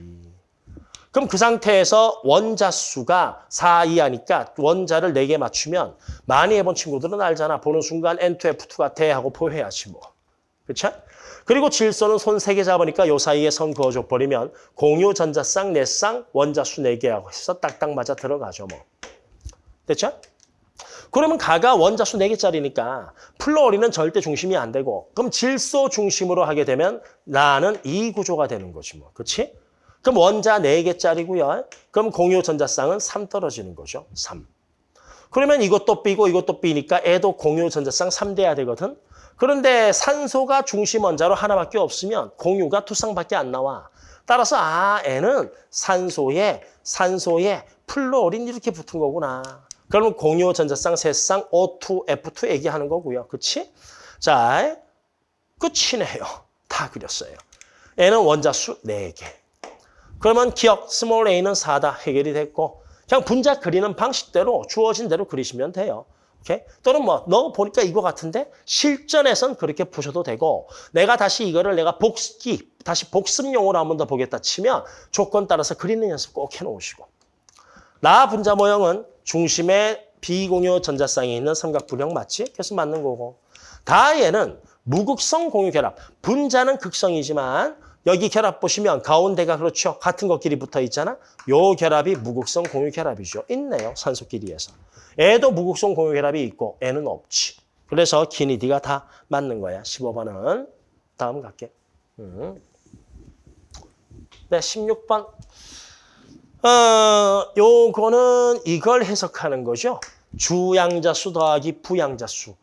그럼 그 상태에서 원자 수가 4 이하니까 원자를 4개 맞추면 많이 해본 친구들은 알잖아. 보는 순간 N2F2 같아 하고 포회하지 뭐. 그렇죠? 그리고 질소는 손 3개 잡으니까 요 사이에 선 그어줘 버리면 공유 전자쌍, 내쌍, 원자 수 4개하고 해서 딱딱 맞아 들어가죠 뭐. 됐죠? 그러면 가가 원자 수 4개짜리니까 플로리는 절대 중심이 안 되고 그럼 질소 중심으로 하게 되면 나는 이 구조가 되는 거지 뭐. 그렇지? 그럼 원자 4개짜리고요. 그럼 공유 전자쌍은 3 떨어지는 거죠. 3. 그러면 이것도 B고 이것도 B니까 애도 공유 전자쌍 3 돼야 되거든. 그런데 산소가 중심 원자로 하나밖에 없으면 공유가 두 쌍밖에 안 나와. 따라서 아, N은 산소에 산소에 플로린 이렇게 붙은 거구나. 그러면 공유 전자쌍 세쌍 O2, F2 얘기하는 거고요. 그치? 자, 끝이네요. 다 그렸어요. N은 원자수 4개. 그러면 기역 small a는 4다 해결이 됐고 그냥 분자 그리는 방식대로 주어진 대로 그리시면 돼요. 오케이? 또는 뭐 너 보니까 이거 같은데 실전에선 그렇게 보셔도 되고 내가 다시 이거를 내가 복습기 다시 복습용으로 한 번 더 보겠다 치면 조건 따라서 그리는 연습 꼭 해놓으시고 나 분자 모형은 중심에 비공유 전자쌍이 있는 삼각분형 맞지? 그래서 맞는 거고. 다얘는 무극성 공유 결합. 분자는 극성이지만 여기 결합 보시면 가운데가 그렇죠. 같은 것끼리 붙어 있잖아. 요 결합이 무극성 공유 결합이죠. 있네요. 산소끼리에서. 애도 무극성 공유 결합이 있고 애는 없지. 그래서 기니디가 다 맞는 거야. 15번은. 다음 갈게. 음. 네, 16번. 어, 요거는 이걸 해석하는 거죠. 주양자수 더하기 부양자수.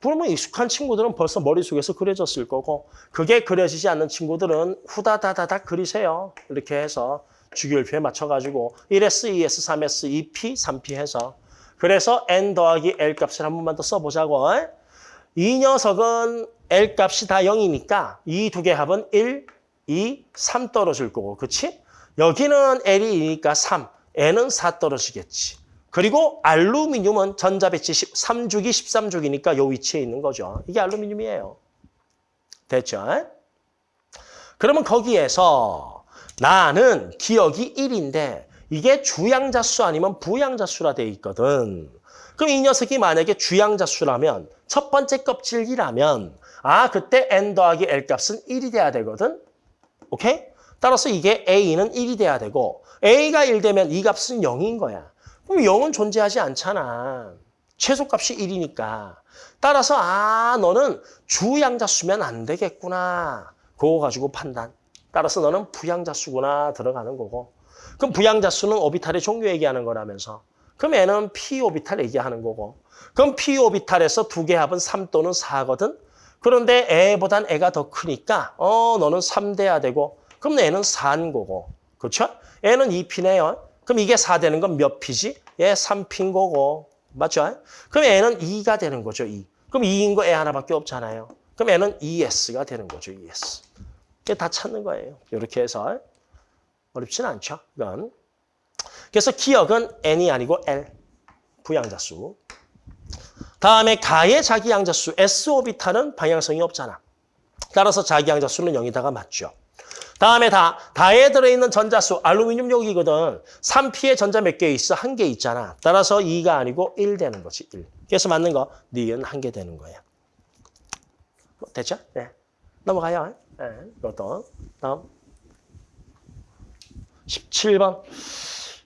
그러면 익숙한 친구들은 벌써 머릿속에서 그려졌을 거고 그게 그려지지 않는 친구들은 후다다다닥 그리세요. 이렇게 해서 주기율표에 맞춰가지고 1S, 2S, 3S, 2P, 3P 해서 그래서 N 더하기 L 값을 한 번만 더 써보자고. 이 녀석은 L 값이 다 0이니까 이 두 개 합은 1, 2, 3 떨어질 거고 그치? 여기는 L이 2니까 3, N은 4 떨어지겠지. 그리고 알루미늄은 전자배치 3주기 13주기니까 요 위치에 있는 거죠. 이게 알루미늄이에요. 됐죠? 그러면 거기에서 나는 기억이 1인데 이게 주양자수 아니면 부양자수라 돼 있거든. 그럼 이 녀석이 만약에 주양자수라면 첫 번째 껍질이라면 아 그때 n 더하기 l 값은 1이 돼야 되거든. 오케이? 따라서 이게 a는 1이 돼야 되고 a가 1 되면 이 값은 0인 거야. 그럼 0은 존재하지 않잖아. 최소값이 1이니까. 따라서 아 너는 주양자수면 안 되겠구나. 그거 가지고 판단. 따라서 너는 부양자수구나 들어가는 거고. 그럼 부양자수는 오비탈의 종류 얘기하는 거라면서. 그럼 얘는 p 오비탈 얘기하는 거고. 그럼 p 오비탈에서 두 개 합은 3 또는 4거든. 그런데 애보단 애가 더 크니까 어 너는 3 돼야 되고 그럼 애는 4인 거고. 그렇죠? 애는 2P네요. 그럼 이게 4 되는 건몇 P지? 얘 3P인 거고. 맞죠? 그럼 애는 2가 되는 거죠. 2. 그럼 2인 거 애 하나밖에 없잖아요. 그럼 애는 ES가 되는 거죠. ES. 이게 다 찾는 거예요. 이렇게 해서 어렵진 않죠. 이건. 그래서 기억은 N이 아니고 L. 부양자수. 다음에 가의 자기 양자수 S오비탈은 방향성이 없잖아. 따라서 자기 양자수는 0이다가 맞죠. 다음에 다, 다에 들어있는 전자수, 알루미늄 여기거든. 3P에 전자 몇 개 있어? 한 개 있잖아. 따라서 2가 아니고 1 되는 거지, 1. 그래서 맞는 거, 니은 한 개 되는 거야. 뭐, 됐죠? 네. 넘어가요. 네, 이것도. 다음. 17번.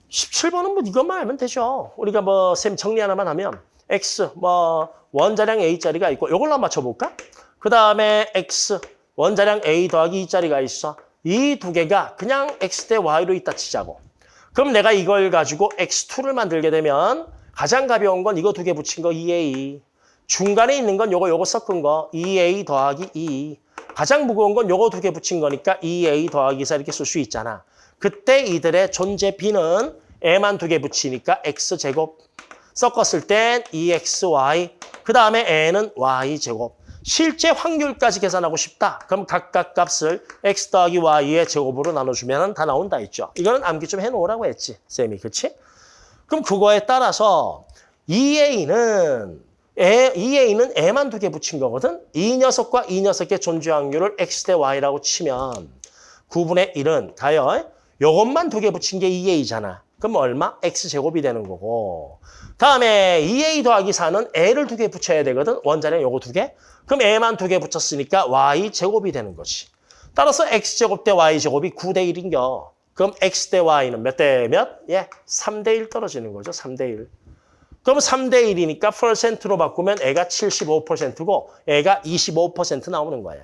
17번은 뭐 이것만 알면 되죠. 우리가 뭐, 쌤 정리 하나만 하면, X, 뭐, 원자량 A짜리가 있고, 이걸로 맞춰볼까? 그 다음에 X, 원자량 A 더하기 2짜리가 있어. 이 두 개가 그냥 X 대 Y로 있다 치자고. 그럼 내가 이걸 가지고 X2를 만들게 되면 가장 가벼운 건 이거 두 개 붙인 거 2A. 중간에 있는 건 요거 요거 섞은 거 2A 더하기 2. 가장 무거운 건 요거 두 개 붙인 거니까 2A 더하기 4 이렇게 쓸 수 있잖아. 그때 이들의 존재 B는 A만 두 개 붙이니까 X제곱. 섞었을 땐 2XY. 그 다음에 N은 Y제곱. 실제 확률까지 계산하고 싶다. 그럼 각각 값을 x 더하기 y의 제곱으로 나눠주면 다 나온다 했죠. 이거는 암기 좀 해놓으라고 했지. 쌤이. 그치? 그럼 그거에 따라서 2a는 애, 2a는 애만 두 개 붙인 거거든. 이 녀석과 이 녀석의 존재 확률을 x 대 y라고 치면 9분의 1은 가요. 요것만 두 개 붙인 게 2a잖아. 그럼 얼마? x제곱이 되는 거고. 다음에 2a 더하기 4는 애를 두 개 붙여야 되거든. 원자량 요거 두 개. 그럼 애만 두 개 붙였으니까 y제곱이 되는 거지. 따라서 x제곱 대 y제곱이 9 대 1인겨. 그럼 x 대 y는 몇 대 몇? 예, 3 대 1 떨어지는 거죠. 3 대 1. 그럼 3 대 1이니까 퍼센트로 바꾸면 애가 75%고 애가 25% 나오는 거야.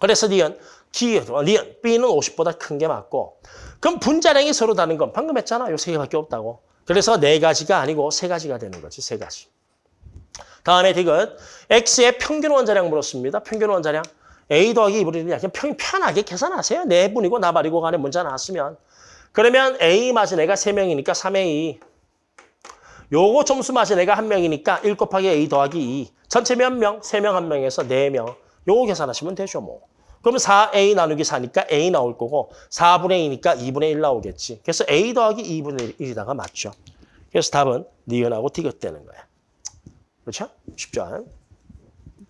그래서 니은, 기, 니은, B는 50보다 큰 게 맞고 그럼 분자량이 서로 다른 건 방금 했잖아. 요 세 개밖에 없다고. 그래서 네 가지가 아니고 세 가지가 되는 거지. 세 가지. 다음에 디귿 X의 평균 원자량 물었습니다. 평균 원자량. A 더하기 2분의 1이 그냥 편하게 계산하세요. 네 분이고 나발이고 간에 문자 나왔으면. 그러면 A 맞은 애가 3명이니까 3A. 요거 점수 맞은 애가 1명이니까 1 곱하기 A 더하기 2. 전체 몇 명? 3명 1명에서 4명. 요거 계산하시면 되죠 뭐. 그러면 4A 나누기 4니까 A 나올 거고 4분의 2니까 2분의 1 나오겠지. 그래서 A 더하기 2분의 1이다가 맞죠. 그래서 답은 니은하고 디귿 되는 거야. 그렇죠? 쉽죠?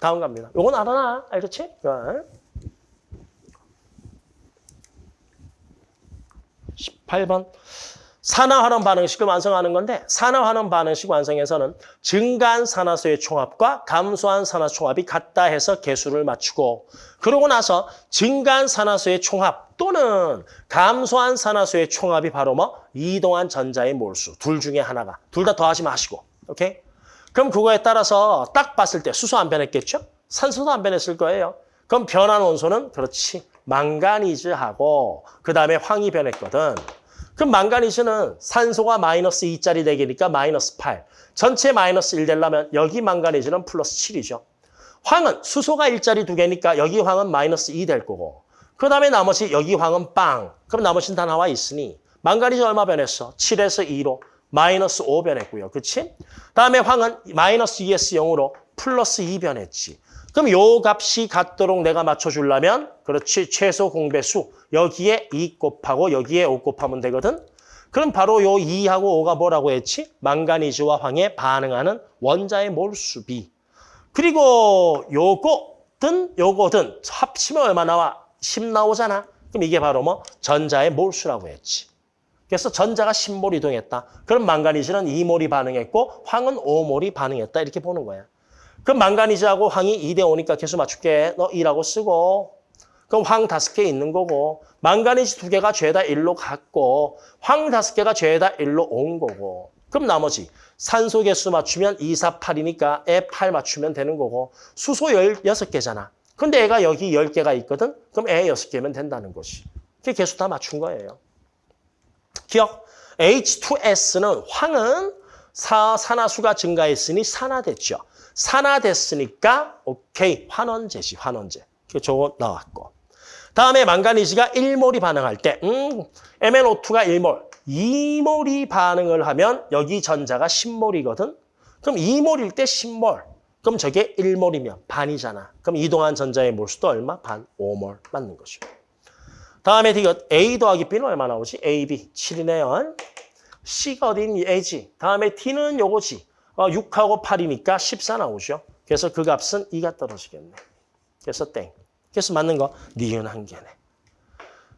다음 갑니다. 요건 알아나? 알겠지? 어. 18번. 산화환원 반응식을 완성하는 건데 산화환원 반응식 완성에서는 증가한 산화수의 총합과 감소한 산화수 총합이 같다 해서 개수를 맞추고 그러고 나서 증가한 산화수의 총합 또는 감소한 산화수의 총합이 바로 뭐 이동한 전자의 몰수 둘 중에 하나가 둘 다 더하지 마시고 오케이? 그럼 그거에 따라서 딱 봤을 때 수소 안 변했겠죠? 산소도 안 변했을 거예요. 그럼 변한 원소는 그렇지 망가니즈하고 그 다음에 황이 변했거든. 그럼 망가니즈는 산소가 마이너스 2짜리 되기니까 마이너스 8. 전체 마이너스 1 되려면 여기 망가니즈는 플러스 7이죠. 황은 수소가 1짜리 두 개니까 여기 황은 마이너스 2 될 거고 그 다음에 나머지 여기 황은 빵. 그럼 나머지는 다 나와 있으니 망가니즈 얼마 변했어? 7에서 2로 마이너스 5 변했고요. 그치? 다음에 황은 마이너스 2에서 0으로 플러스 2 변했지. 그럼 요 값이 같도록 내가 맞춰주려면 그렇지 최소 공배수 여기에 2 곱하고 여기에 5 곱하면 되거든. 그럼 바로 요 2하고 5가 뭐라고 했지? 망가니즈와 황에 반응하는 원자의 몰수비. 그리고 요거든 요거든 합치면 얼마 나와? 10 나오잖아. 그럼 이게 바로 뭐 전자의 몰수라고 했지. 그래서 전자가 10몰 이동했다. 그럼 망가니즈는 2몰이 반응했고 황은 5몰이 반응했다. 이렇게 보는 거야. 그럼 망가니즈하고 황이 2대 5니까 개수 맞출게. 너 2라고 쓰고 그럼 황 다섯 개 있는 거고 망가니즈 두 개가 죄다 1로 갔고 황 다섯 개가 죄다 1로 온 거고 그럼 나머지 산소 개수 맞추면 2, 4, 8이니까 애 8 맞추면 되는 거고 수소 16개잖아. 근데 애가 여기 10개가 있거든? 그럼 애 6개면 된다는 것이. 그게 개수 다 맞춘 거예요. 기억. H2S는 황은 사, 산화수가 증가했으니 산화됐죠. 산화됐으니까 오케이 환원제지 환원제. 그 저거 나왔고. 다음에 망가니즈가 1몰이 반응할 때 음, MnO2가 1몰, 2몰이 반응을 하면 여기 전자가 10몰이거든. 그럼 2몰일 때 10몰. 그럼 저게 1몰이면 반이잖아. 그럼 이동한 전자의 몰수도 얼마? 반, 5몰 맞는 거죠. 다음에 이거 A 더하기 B는 얼마 나오지? A, B, 7이네요. C가 어딘 A지. 다음에 T는 요거지. 어, 6하고 8이니까 14 나오죠. 그래서 그 값은 2가 떨어지겠네. 그래서 땡. 그래서 맞는 거 니은 한 개네.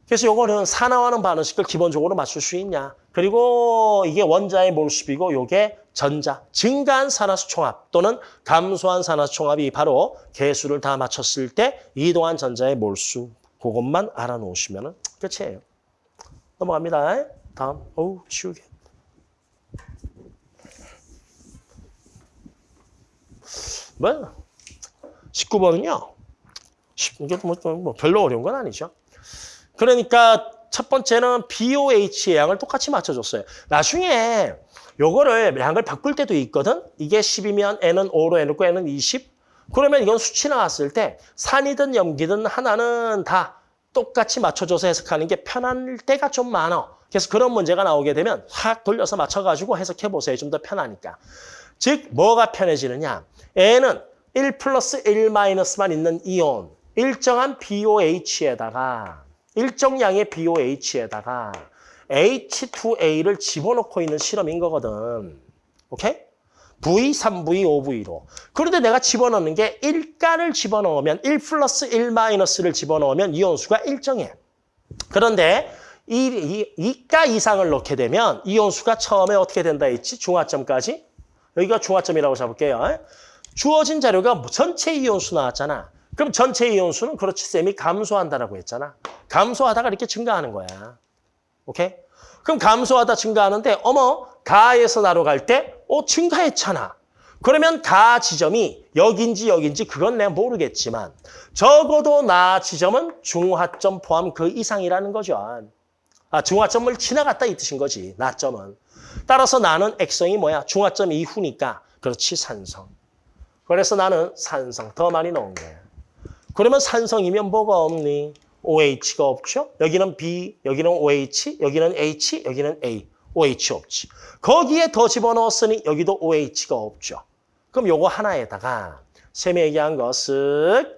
그래서 요거는 산화하는 반응식을 기본적으로 맞출 수 있냐. 그리고 이게 원자의 몰수비고 요게 전자, 증가한 산화수 총합 또는 감소한 산화수 총합이 바로 개수를 다 맞췄을 때 이동한 전자의 몰수. 그것만 알아놓으시면 끝이에요. 넘어갑니다. 다음. 어우, 쉬우게. 뭐 19번은요. 이게 뭐, 뭐 별로 어려운 건 아니죠. 그러니까 첫 번째는 BOH의 양을 똑같이 맞춰줬어요. 나중에 요거를 양을 바꿀 때도 있거든. 이게 10이면 N은 5로 해놓고 N은 20. 그러면 이건 수치 나왔을 때 산이든 염기든 하나는 다 똑같이 맞춰줘서 해석하는 게 편할 때가 좀 많아. 그래서 그런 문제가 나오게 되면 확 돌려서 맞춰가지고 해석해보세요. 좀 더 편하니까. 즉 뭐가 편해지느냐. N은 1 플러스 1 마이너스만 있는 이온. 일정한 BOH에다가 일정 양의 BOH에다가 H2A를 집어넣고 있는 실험인 거거든. 오케이? V, 3V, 5V로. 그런데 내가 집어넣는 게 1가를 집어넣으면 1 플러스 1 마이너스를 집어넣으면 이온수가 일정해. 그런데 이, 이 2가 이상을 넣게 되면 이온수가 처음에 어떻게 된다 했지? 중화점까지. 여기가 중화점이라고 잡을게요. 주어진 자료가 전체 이온수 나왔잖아. 그럼 전체 이온수는 그렇지 쌤이 감소한다라고 했잖아. 감소하다가 이렇게 증가하는 거야. 오케이? 그럼 감소하다 증가하는데 어머 가에서 나로 갈 때 어, 증가했잖아. 그러면 가 지점이 여긴지 여긴지 그건 내가 모르겠지만 적어도 나 지점은 중화점 포함 그 이상이라는 거죠. 아, 중화점을 지나갔다 이 뜻인 거지. 나점은. 따라서 나는 액성이 뭐야? 중화점 이후니까 그렇지 산성. 그래서 나는 산성 더 많이 넣은 거야. 그러면 산성이면 뭐가 없니? OH가 없죠? 여기는 B, 여기는 OH, 여기는 H, 여기는 A. OH 없지. 거기에 더 집어넣었으니 여기도 OH가 없죠. 그럼 요거 하나에다가 쌤이 얘기한 것은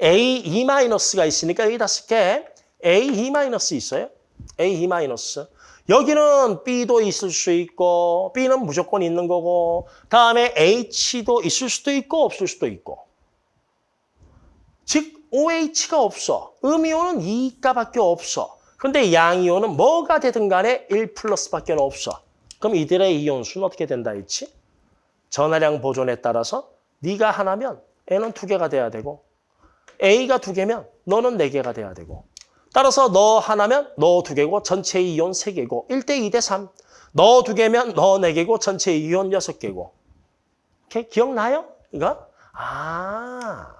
A2-가 있으니까 여기다 쓸게. A2- 있어요? A2-. 여기는 B도 있을 수 있고 B는 무조건 있는 거고 다음에 H도 있을 수도 있고 없을 수도 있고 즉 OH가 없어. 음이온은 2가밖에 없어. 근데 양이온은 뭐가 되든 간에 1 플러스밖에 없어. 그럼 이들의 이온수는 어떻게 된다 했지? 전하량 보존에 따라서 네가 하나면 N은 두 개가 돼야 되고 A가 두 개면 너는 네 개가 돼야 되고 따라서 너 하나면 너 두 개고 전체 이온 세 개고 1대 2대 3. 너 두 개면 너 네 개고 전체 이온 여섯 개고. 오케이? 기억나요? 이거? 아,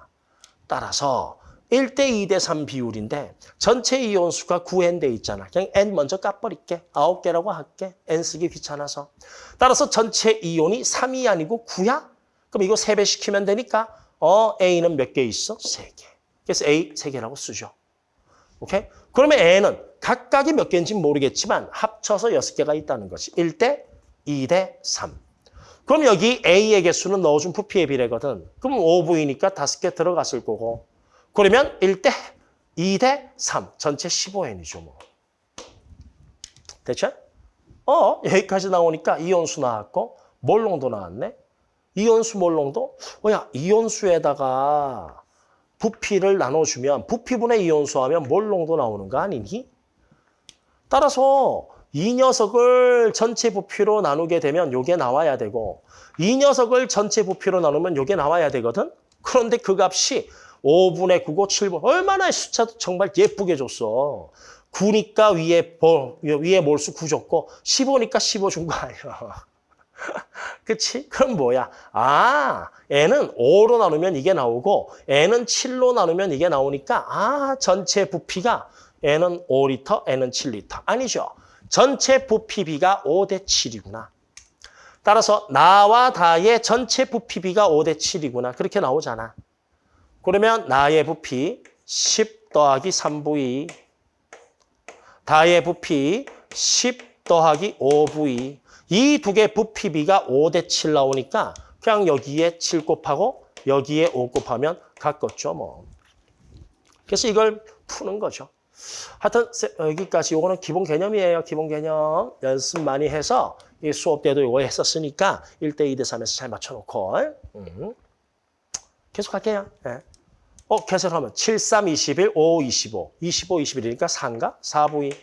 따라서 1대 2대 3 비율인데 전체 이온 수가 9n 돼 있잖아. 그냥 n 먼저 까버릴게. 9개라고 할게. n 쓰기 귀찮아서. 따라서 전체 이온이 3이 아니고 9야? 그럼 이거 3배 시키면 되니까 어 A는 몇 개 있어? 3개. 그래서 A 3개라고 쓰죠. 오케이? 그러면 N은 각각이 몇 개인지 모르겠지만 합쳐서 6개가 있다는 것이 1대 2대 3. 그럼 여기 A의 개수는 넣어준 부피의 비례거든. 그럼 5V니까 5개 들어갔을 거고. 그러면 1대 2대 3. 전체 15N이죠. 뭐. 됐죠? 어, 여기까지 나오니까 이온수 나왔고 몰롱도 나왔네. 이온수 몰롱도 뭐야 이온수에다가 부피를 나눠주면 부피분의 이온수 하면 몰롱도 나오는 거 아니니? 따라서 이 녀석을 전체 부피로 나누게 되면 요게 나와야 되고 이 녀석을 전체 부피로 나누면 요게 나와야 되거든? 그런데 그 값이 5분의 9고 7분 얼마나 숫자도 정말 예쁘게 줬어. 9니까 위에, 볼, 위에 몰수 9 줬고 15니까 15 준 거 아니야. [LAUGHS] 그치? 그럼 뭐야? 아, n은 5로 나누면 이게 나오고 n은 7로 나누면 이게 나오니까 아, 전체 부피가 n은 5리터, n은 7리터. 아니죠. 전체 부피비가 5 대 7이구나. 따라서 나와 다의 전체 부피비가 5 대 7이구나. 그렇게 나오잖아. 그러면 나의 부피 10 더하기 3V 다의 부피 10 더하기 5V 이 두 개 부피비가 5대 7 나오니까 그냥 여기에 7 곱하고 여기에 5 곱하면 가깝죠. 뭐. 그래서 이걸 푸는 거죠. 하여튼 여기까지 이거는 기본 개념이에요. 기본 개념. 연습 많이 해서 이 수업 때도 이거 했었으니까 1대 2대 3에서 잘 맞춰놓고 음. 계속 할게요. 네. 어, 계산하면 7, 3, 21, 5, 25. 25, 21이니까 4인가? 4부위.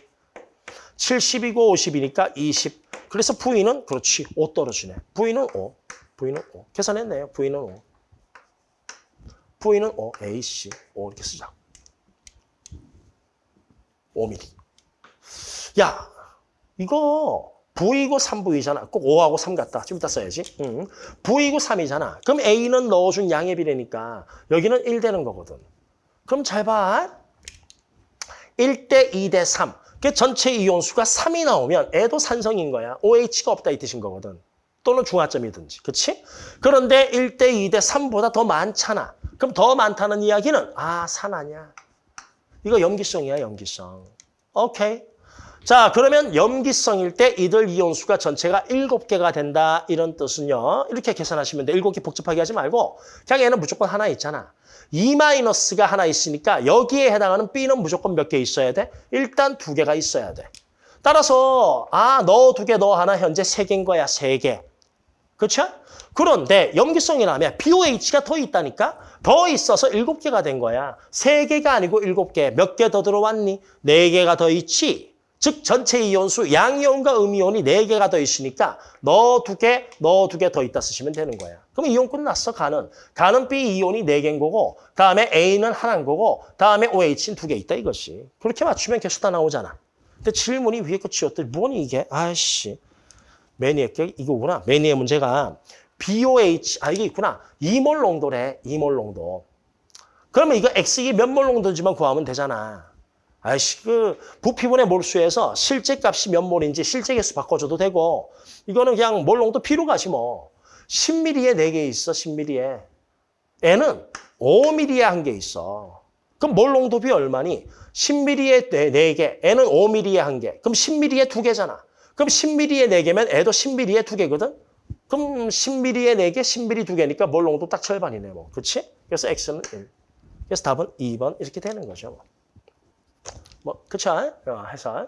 70이고 50이니까 20. 그래서 부위는 그렇지. 5 떨어지네. 부위는 5. 부위는 5. 계산했네요. 부위는 5. 부위는 5. AC. 5 이렇게 쓰자. 5mm. 야, 이거 V이고 3V잖아. 꼭 5하고 3 같다. 좀 이따 써야지. 응. V이고 3이잖아. 그럼 A는 넣어준 양의 비례니까 여기는 1 되는 거거든. 그럼 잘 봐. 1대 2대 3. 그 전체 이온수가 3이 나오면 애도 산성인 거야. OH가 없다 이 뜻인 거거든. 또는 중화점이든지. 그렇지? 그런데 1대 2대 3보다 더 많잖아. 그럼 더 많다는 이야기는 아, 산 아니야. 이거 염기성이야, 염기성. 오케이. 자, 그러면 염기성일 때 이들 이온수가 전체가 7개가 된다. 이런 뜻은요. 이렇게 계산하시면 돼. 7개 복잡하게 하지 말고 그냥 얘는 무조건 하나 있잖아. 2-가 하나 있으니까 여기에 해당하는 B는 무조건 몇 개 있어야 돼? 일단 두 개가 있어야 돼. 따라서 아, 너 두 개, 너 하나 현재 세 개인 거야. 세 개. 그렇죠? 그런데 염기성이라면 BOH가 더 있다니까? 더 있어서 일곱 개가 된 거야. 세 개가 아니고 일곱 개. 몇 개 더 들어왔니? 네 개가 더 있지. 즉 전체 이온수 양이온과 음이온이 네개가더 있으니까 너 두 개, 너 두 개 더 있다 쓰시면 되는 거야. 그럼 이온 끝났어, 가는. 가는 B 이온이 네개인 거고 다음에 A는 하나인 거고 다음에 OH는 두 개 있다 이것이. 그렇게 맞추면 개수 다 나오잖아. 근데 질문이 위에 끝이었더니 뭐니 이게? 아이씨. 매니의 게 이거구나. 매니의 문제가 BOH, 아 이게 있구나. 이몰 농도래, 이몰 농도. 그러면 이거 X이 몇몰 농도인지만 구하면 되잖아. 아이씨, 그 부피분의 몰수에서 실제 값이 몇 몰인지 실제 개수 바꿔줘도 되고 이거는 그냥 몰 농도 피로 가지 뭐. 10mm에 4개 있어, 10mm에. N은 5mm에 한 개 있어. 그럼 몰 농도비 얼마니? 10mm에 4개, N은 5mm에 한 개. 그럼 10mm에 2개잖아. 그럼 10mm에 4개면 애도 10mm에 2개거든? 그럼 10mm에 4개, 10mm 2개니까 몰 농도 딱 절반이네, 뭐. 그렇지? 그래서 X는 1. 그래서 답은 2번 이렇게 되는 거죠. 뭐. 뭐, 그쵸? 어, 해서.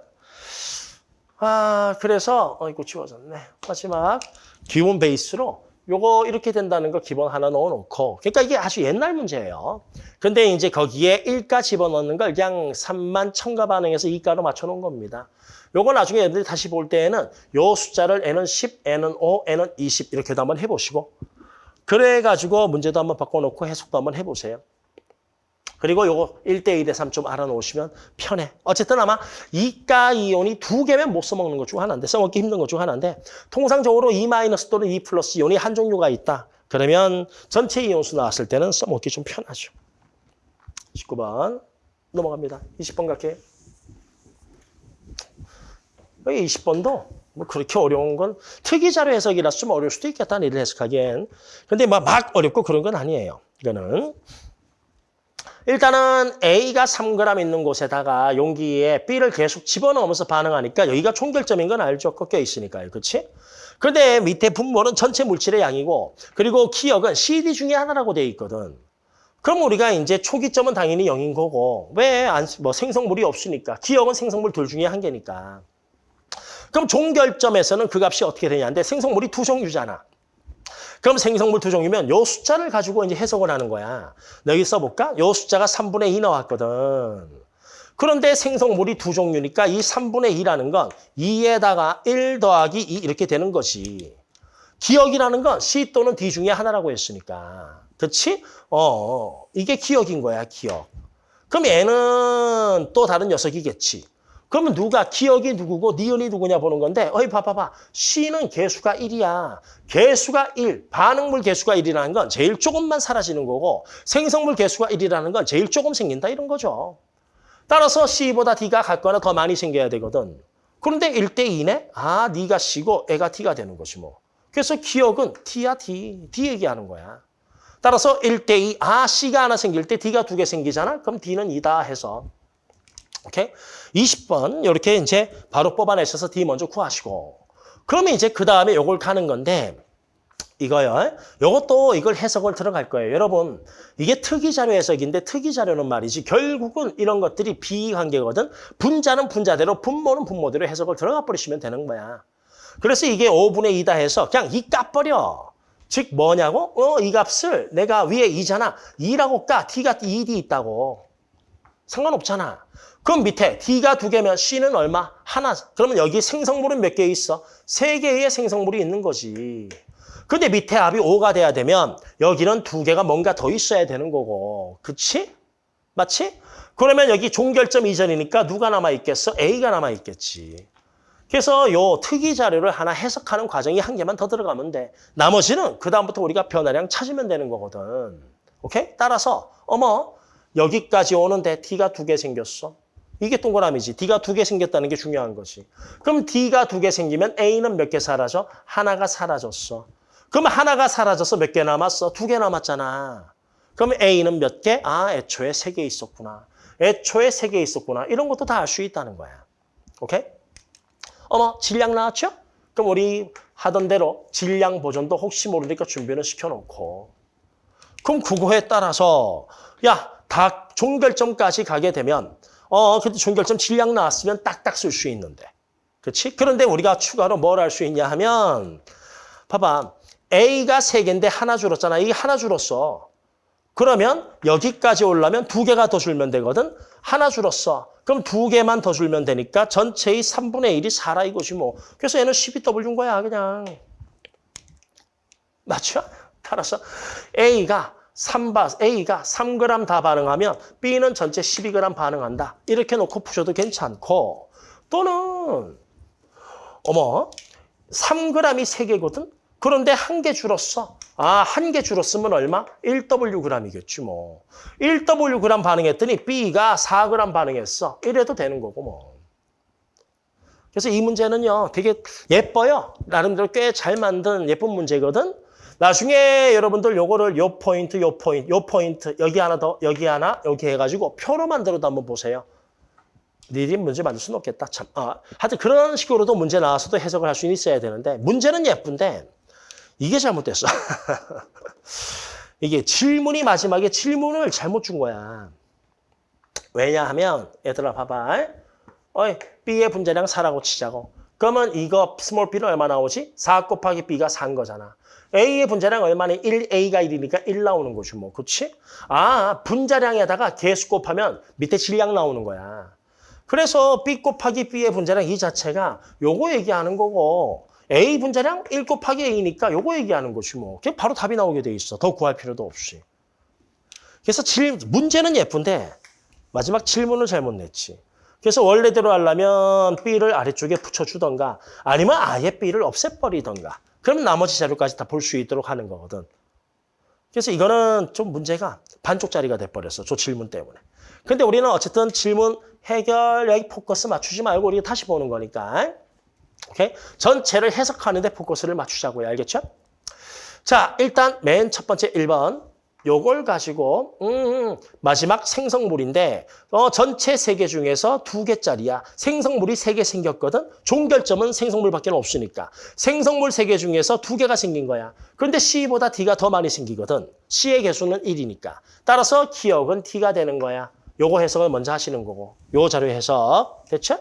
아, 그래서, 어, 이거 지워졌네. 마지막, 기본 베이스로 요거 이렇게 된다는 거 기본 하나 넣어놓고 그러니까 이게 아주 옛날 문제예요. 근데 이제 거기에 1가 집어넣는 걸 그냥 3만 첨가 반응해서 2가로 맞춰놓은 겁니다. 요거 나중에 애들이 다시 볼 때에는 요 숫자를 n은 10, n은 5, n은 20 이렇게도 한번 해보시고 그래가지고 문제도 한번 바꿔놓고 해석도 한번 해보세요. 그리고 요거 1대1대 3좀 알아놓으시면 편해. 어쨌든 아마 이가 이온이 두 개면 못 써먹는 것 중 하나인데 써먹기 힘든 것 중 하나인데 통상적으로 2 마이너스 또는 2 플러스 이온이 한 종류가 있다. 그러면 전체 이온수 나왔을 때는 써먹기 좀 편하죠. 19번 넘어갑니다. 20번 갈게요. 여기 20번도 뭐 그렇게 어려운 건 특이자료 해석이라서 좀 어려울 수도 있겠다. 이를 해석하기엔. 근데 막, 막 어렵고 그런 건 아니에요. 이거는. 일단은 A가 3g 있는 곳에다가 용기에 B를 계속 집어넣으면서 반응하니까 여기가 총결점인 건 알죠? 꺾여 있으니까요. 그렇지? 그런데 밑에 분모는 전체 물질의 양이고 그리고 기억은 CD 중에 하나라고 돼 있거든. 그럼 우리가 이제 초기점은 당연히 0인 거고 왜 안 뭐 생성물이 없으니까 기억은 생성물 둘 중에 한 개니까. 그럼 종결점에서는 그 값이 어떻게 되냐인데 생성물이 두 종류잖아. 그럼 생성물 두 종류면 요 숫자를 가지고 이제 해석을 하는 거야. 여기 써볼까? 요 숫자가 3분의 2 나왔거든. 그런데 생성물이 두 종류니까 이 3분의 2라는 건 2에다가 1 더하기 2 이렇게 되는 것이. 기억이라는 건 C 또는 D 중에 하나라고 했으니까. 그렇지? 어, 이게 기억인 거야, 기억. 그럼 얘는 또 다른 녀석이겠지. 그러면 누가 기억이 누구고 니은이 누구냐 보는 건데 어이 봐봐봐 C는 개수가 1이야. 개수가 1, 반응물 개수가 1이라는 건 제일 조금만 사라지는 거고 생성물 개수가 1이라는 건 제일 조금 생긴다 이런 거죠. 따라서 C보다 D가 같거나 더 많이 생겨야 되거든. 그런데 1대 2네? 아, 네가 C고 애가 D가 되는 것이 뭐. 그래서 기억은 D야 D. D 얘기하는 거야. 따라서 1대 2, 아, C가 하나 생길 때 D가 두 개 생기잖아? 그럼 D는 2다 해서 오케이? 20번 이렇게 이제 바로 뽑아내셔서 D 먼저 구하시고 그러면 이제 그 다음에 요걸 가는 건데 이거요. 요것도 이걸 해석을 들어갈 거예요. 여러분 이게 특이자료 해석인데 특이자료는 말이지 결국은 이런 것들이 비관계거든. 분자는 분자대로 분모는 분모대로 해석을 들어가 버리시면 되는 거야. 그래서 이게 5분의 2다 해서 그냥 2 까버려. 즉 뭐냐고? 어, 이 값을 내가 위에 2잖아. 2라고 까. T가 2D 있다고. 상관없잖아. 그럼 밑에 D가 두 개면 C는 얼마? 하나. 그러면 여기 생성물은 몇 개 있어? 세 개의 생성물이 있는 거지. 근데 밑에 합이 5가 돼야 되면 여기는 두 개가 뭔가 더 있어야 되는 거고. 그치? 맞지? 그러면 여기 종결점 이전이니까 누가 남아있겠어? A가 남아있겠지. 그래서 요 특이 자료를 하나 해석하는 과정이 한 개만 더 들어가면 돼. 나머지는 그다음부터 우리가 변화량 찾으면 되는 거거든. 오케이? 따라서 어머 여기까지 오는데 T가 두 개 생겼어. 이게 동그라미지. D가 두 개 생겼다는 게 중요한 거지. 그럼 D가 두 개 생기면 A는 몇 개 사라져? 하나가 사라졌어. 그럼 하나가 사라져서 몇 개 남았어? 두 개 남았잖아. 그럼 A는 몇 개? 아, 애초에 세 개 있었구나. 애초에 세 개 있었구나. 이런 것도 다 알 수 있다는 거야. 오케이? 어머, 질량 나왔죠? 그럼 우리 하던 대로 질량 보존도 혹시 모르니까 준비는 시켜놓고. 그럼 그거에 따라서 야, 다 종결점까지 가게 되면 어, 근데 종결점 질량 나왔으면 딱딱 쓸 수 있는데. 그렇지? 그런데 우리가 추가로 뭘 할 수 있냐 하면 봐봐. A가 세 개인데 하나 줄었잖아. 이게 하나 줄었어. 그러면 여기까지 올라면 두 개가 더 줄면 되거든. 하나 줄었어. 그럼 두 개만 더 줄면 되니까 전체의 3분의 1이 4라 이것이 뭐. 그래서 얘는 12W인 거야 그냥. 맞죠? 따라서 A가 3바, A가 3g 다 반응하면 B는 전체 12g 반응한다. 이렇게 놓고 푸셔도 괜찮고 또는 어머 3g이 3개거든? 그런데 한 개 줄었어. 아, 한 개 줄었으면 얼마? 1Wg이겠지 뭐. 1Wg 반응했더니 B가 4g 반응했어. 이래도 되는 거고 뭐. 그래서 이 문제는요 되게 예뻐요. 나름대로 꽤 잘 만든 예쁜 문제거든. 나중에 여러분들 요거를 요 포인트, 요 포인트, 요 포인트, 여기 하나 더, 여기 하나, 여기 해가지고 표로 만들어도 한번 보세요. 니들이 문제 만들 수는 없겠다. 참. 아, 하여튼 그런 식으로도 문제 나와서도 해석을 할 수는 있어야 되는데 문제는 예쁜데 이게 잘못됐어. [LAUGHS] 이게 질문이 마지막에 질문을 잘못 준 거야. 왜냐하면 얘들아 봐봐. 어이, B의 분자량 4라고 치자고. 그러면 이거 small b는 얼마 나오지? 4 곱하기 b가 4인 거잖아. A의 분자량 얼마나 1, a가 1이니까 1 나오는 거지 뭐. 그렇지? 아, 분자량에다가 개수 곱하면 밑에 질량 나오는 거야. 그래서 b 곱하기 b의 분자량 이 자체가 요거 얘기하는 거고 a 분자량 1 곱하기 a니까 요거 얘기하는 거지 뭐. 그냥 바로 답이 나오게 돼 있어. 더 구할 필요도 없이. 그래서 질, 문제는 예쁜데 마지막 질문을 잘못 냈지. 그래서 원래대로 하려면 B를 아래쪽에 붙여주던가 아니면 아예 B를 없애버리던가 그럼 나머지 자료까지 다 볼 수 있도록 하는 거거든. 그래서 이거는 좀 문제가 반쪽짜리가 돼버렸어. 저 질문 때문에. 근데 우리는 어쨌든 질문 해결 여기 포커스 맞추지 말고 우리가 다시 보는 거니까. 오케이? 전체를 해석하는데 포커스를 맞추자고요. 알겠죠? 자, 일단 맨 첫 번째 1번. 요걸 가지고 음, 마지막 생성물인데 어, 전체 세 개 중에서 두 개짜리야. 생성물이 세 개 생겼거든. 종결점은 생성물밖에 없으니까. 생성물 세 개 중에서 두 개가 생긴 거야. 그런데 C보다 D가 더 많이 생기거든. C의 개수는 1이니까. 따라서 기역은 D가 되는 거야. 요거 해석을 먼저 하시는 거고. 요 자료 해석. 됐죠?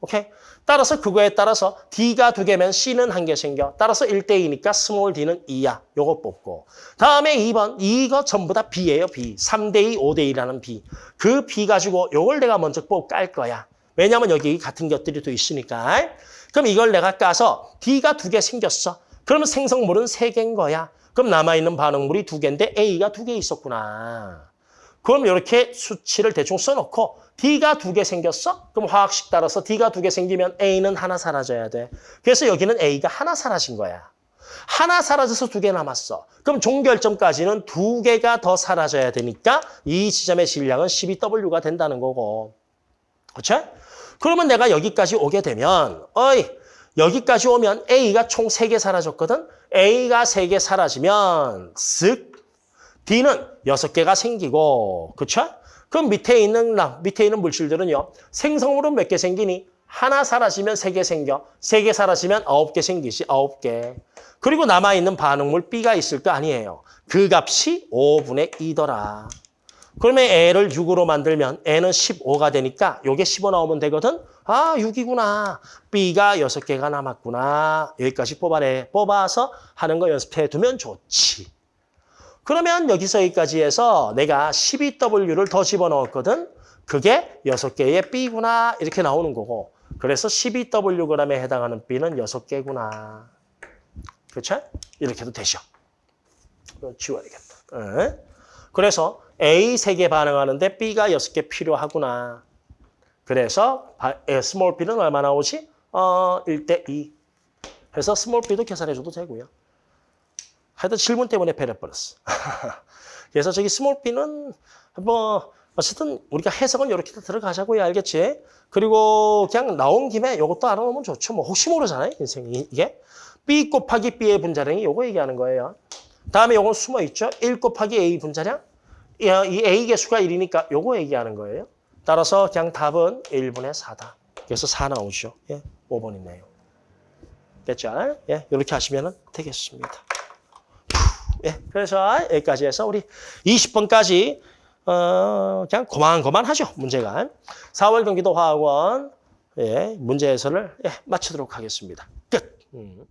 오케이? 따라서 그거에 따라서 D가 두 개면 C는 한 개 생겨. 따라서 1대2니까 small d는 2야. 요거 뽑고. 다음에 2번. 이거 전부 다 B예요. B. 3대2, 5대2라는 B. 그 B 가지고 요걸 내가 먼저 꼭깔 거야. 왜냐면 여기 같은 것들이 또 있으니까. 그럼 이걸 내가 까서 D가 두 개 생겼어. 그러면 생성물은 세 개인 거야. 그럼 남아있는 반응물이 두 개인데 A가 두 개 있었구나. 그럼 이렇게 수치를 대충 써놓고 D가 두 개 생겼어? 그럼 화학식 따라서 D가 두 개 생기면 A는 하나 사라져야 돼. 그래서 여기는 A가 하나 사라진 거야. 하나 사라져서 두 개 남았어. 그럼 종결점까지는 두 개가 더 사라져야 되니까 이 지점의 질량은 12W가 된다는 거고. 그렇죠? 그러면 내가 여기까지 오게 되면 어이 여기까지 오면 A가 총 세 개 사라졌거든? A가 세 개 사라지면 쓱 D는 여섯 개가 생기고 그렇죠? 그럼 밑에 있는 밑에 있는 물질들은요. 생성물은 몇개 생기니? 하나 사라지면 세 개 생겨. 세 개 사라지면 아홉 개 생기지. 아홉 개. 그리고 남아있는 반응물 B가 있을 거 아니에요. 그 값이 5분의 2더라. 그러면 A를 6으로 만들면 N은 15가 되니까 요게 15 나오면 되거든? 아, 6이구나. B가 6개가 남았구나. 여기까지 뽑아내. 뽑아서 하는 거 연습해 두면 좋지. 그러면 여기서 여기까지 해서 내가 12W를 더 집어넣었거든. 그게 6개의 B구나 이렇게 나오는 거고. 그래서 12Wg에 해당하는 B는 6개구나. 그렇죠? 이렇게도 되죠. 지워야겠다. 응? 그래서 A 3개 반응하는데 B가 6개 필요하구나. 그래서 small B는 얼마 나오지? 어, 1대 2. 해서 small B도 계산해줘도 되고요. 하여튼 질문 때문에 패려버렸어. [LAUGHS] 그래서 저기 small B는 뭐 어쨌든 우리가 해석은 이렇게 들어가자고요. 알겠지? 그리고 그냥 나온 김에 이것도 알아놓으면 좋죠. 뭐 혹시 모르잖아요. 인생이 이게. B 곱하기 B의 분자량이 이거 얘기하는 거예요. 다음에 이건 숨어 있죠. 1 곱하기 A 분자량. 이 A 개수가 1이니까 이거 얘기하는 거예요. 따라서 그냥 답은 1분의 4다. 그래서 4 나오죠. 예, 5번 있네요. 됐죠? 예, 이렇게 하시면 되겠습니다. 예, 그래서 여기까지 해서 우리 20번까지 어, 그냥 고만고만 하죠, 문제가. 4월 경기도 화학원 예, 문제 해설을 예, 마치도록 하겠습니다. 끝. 음.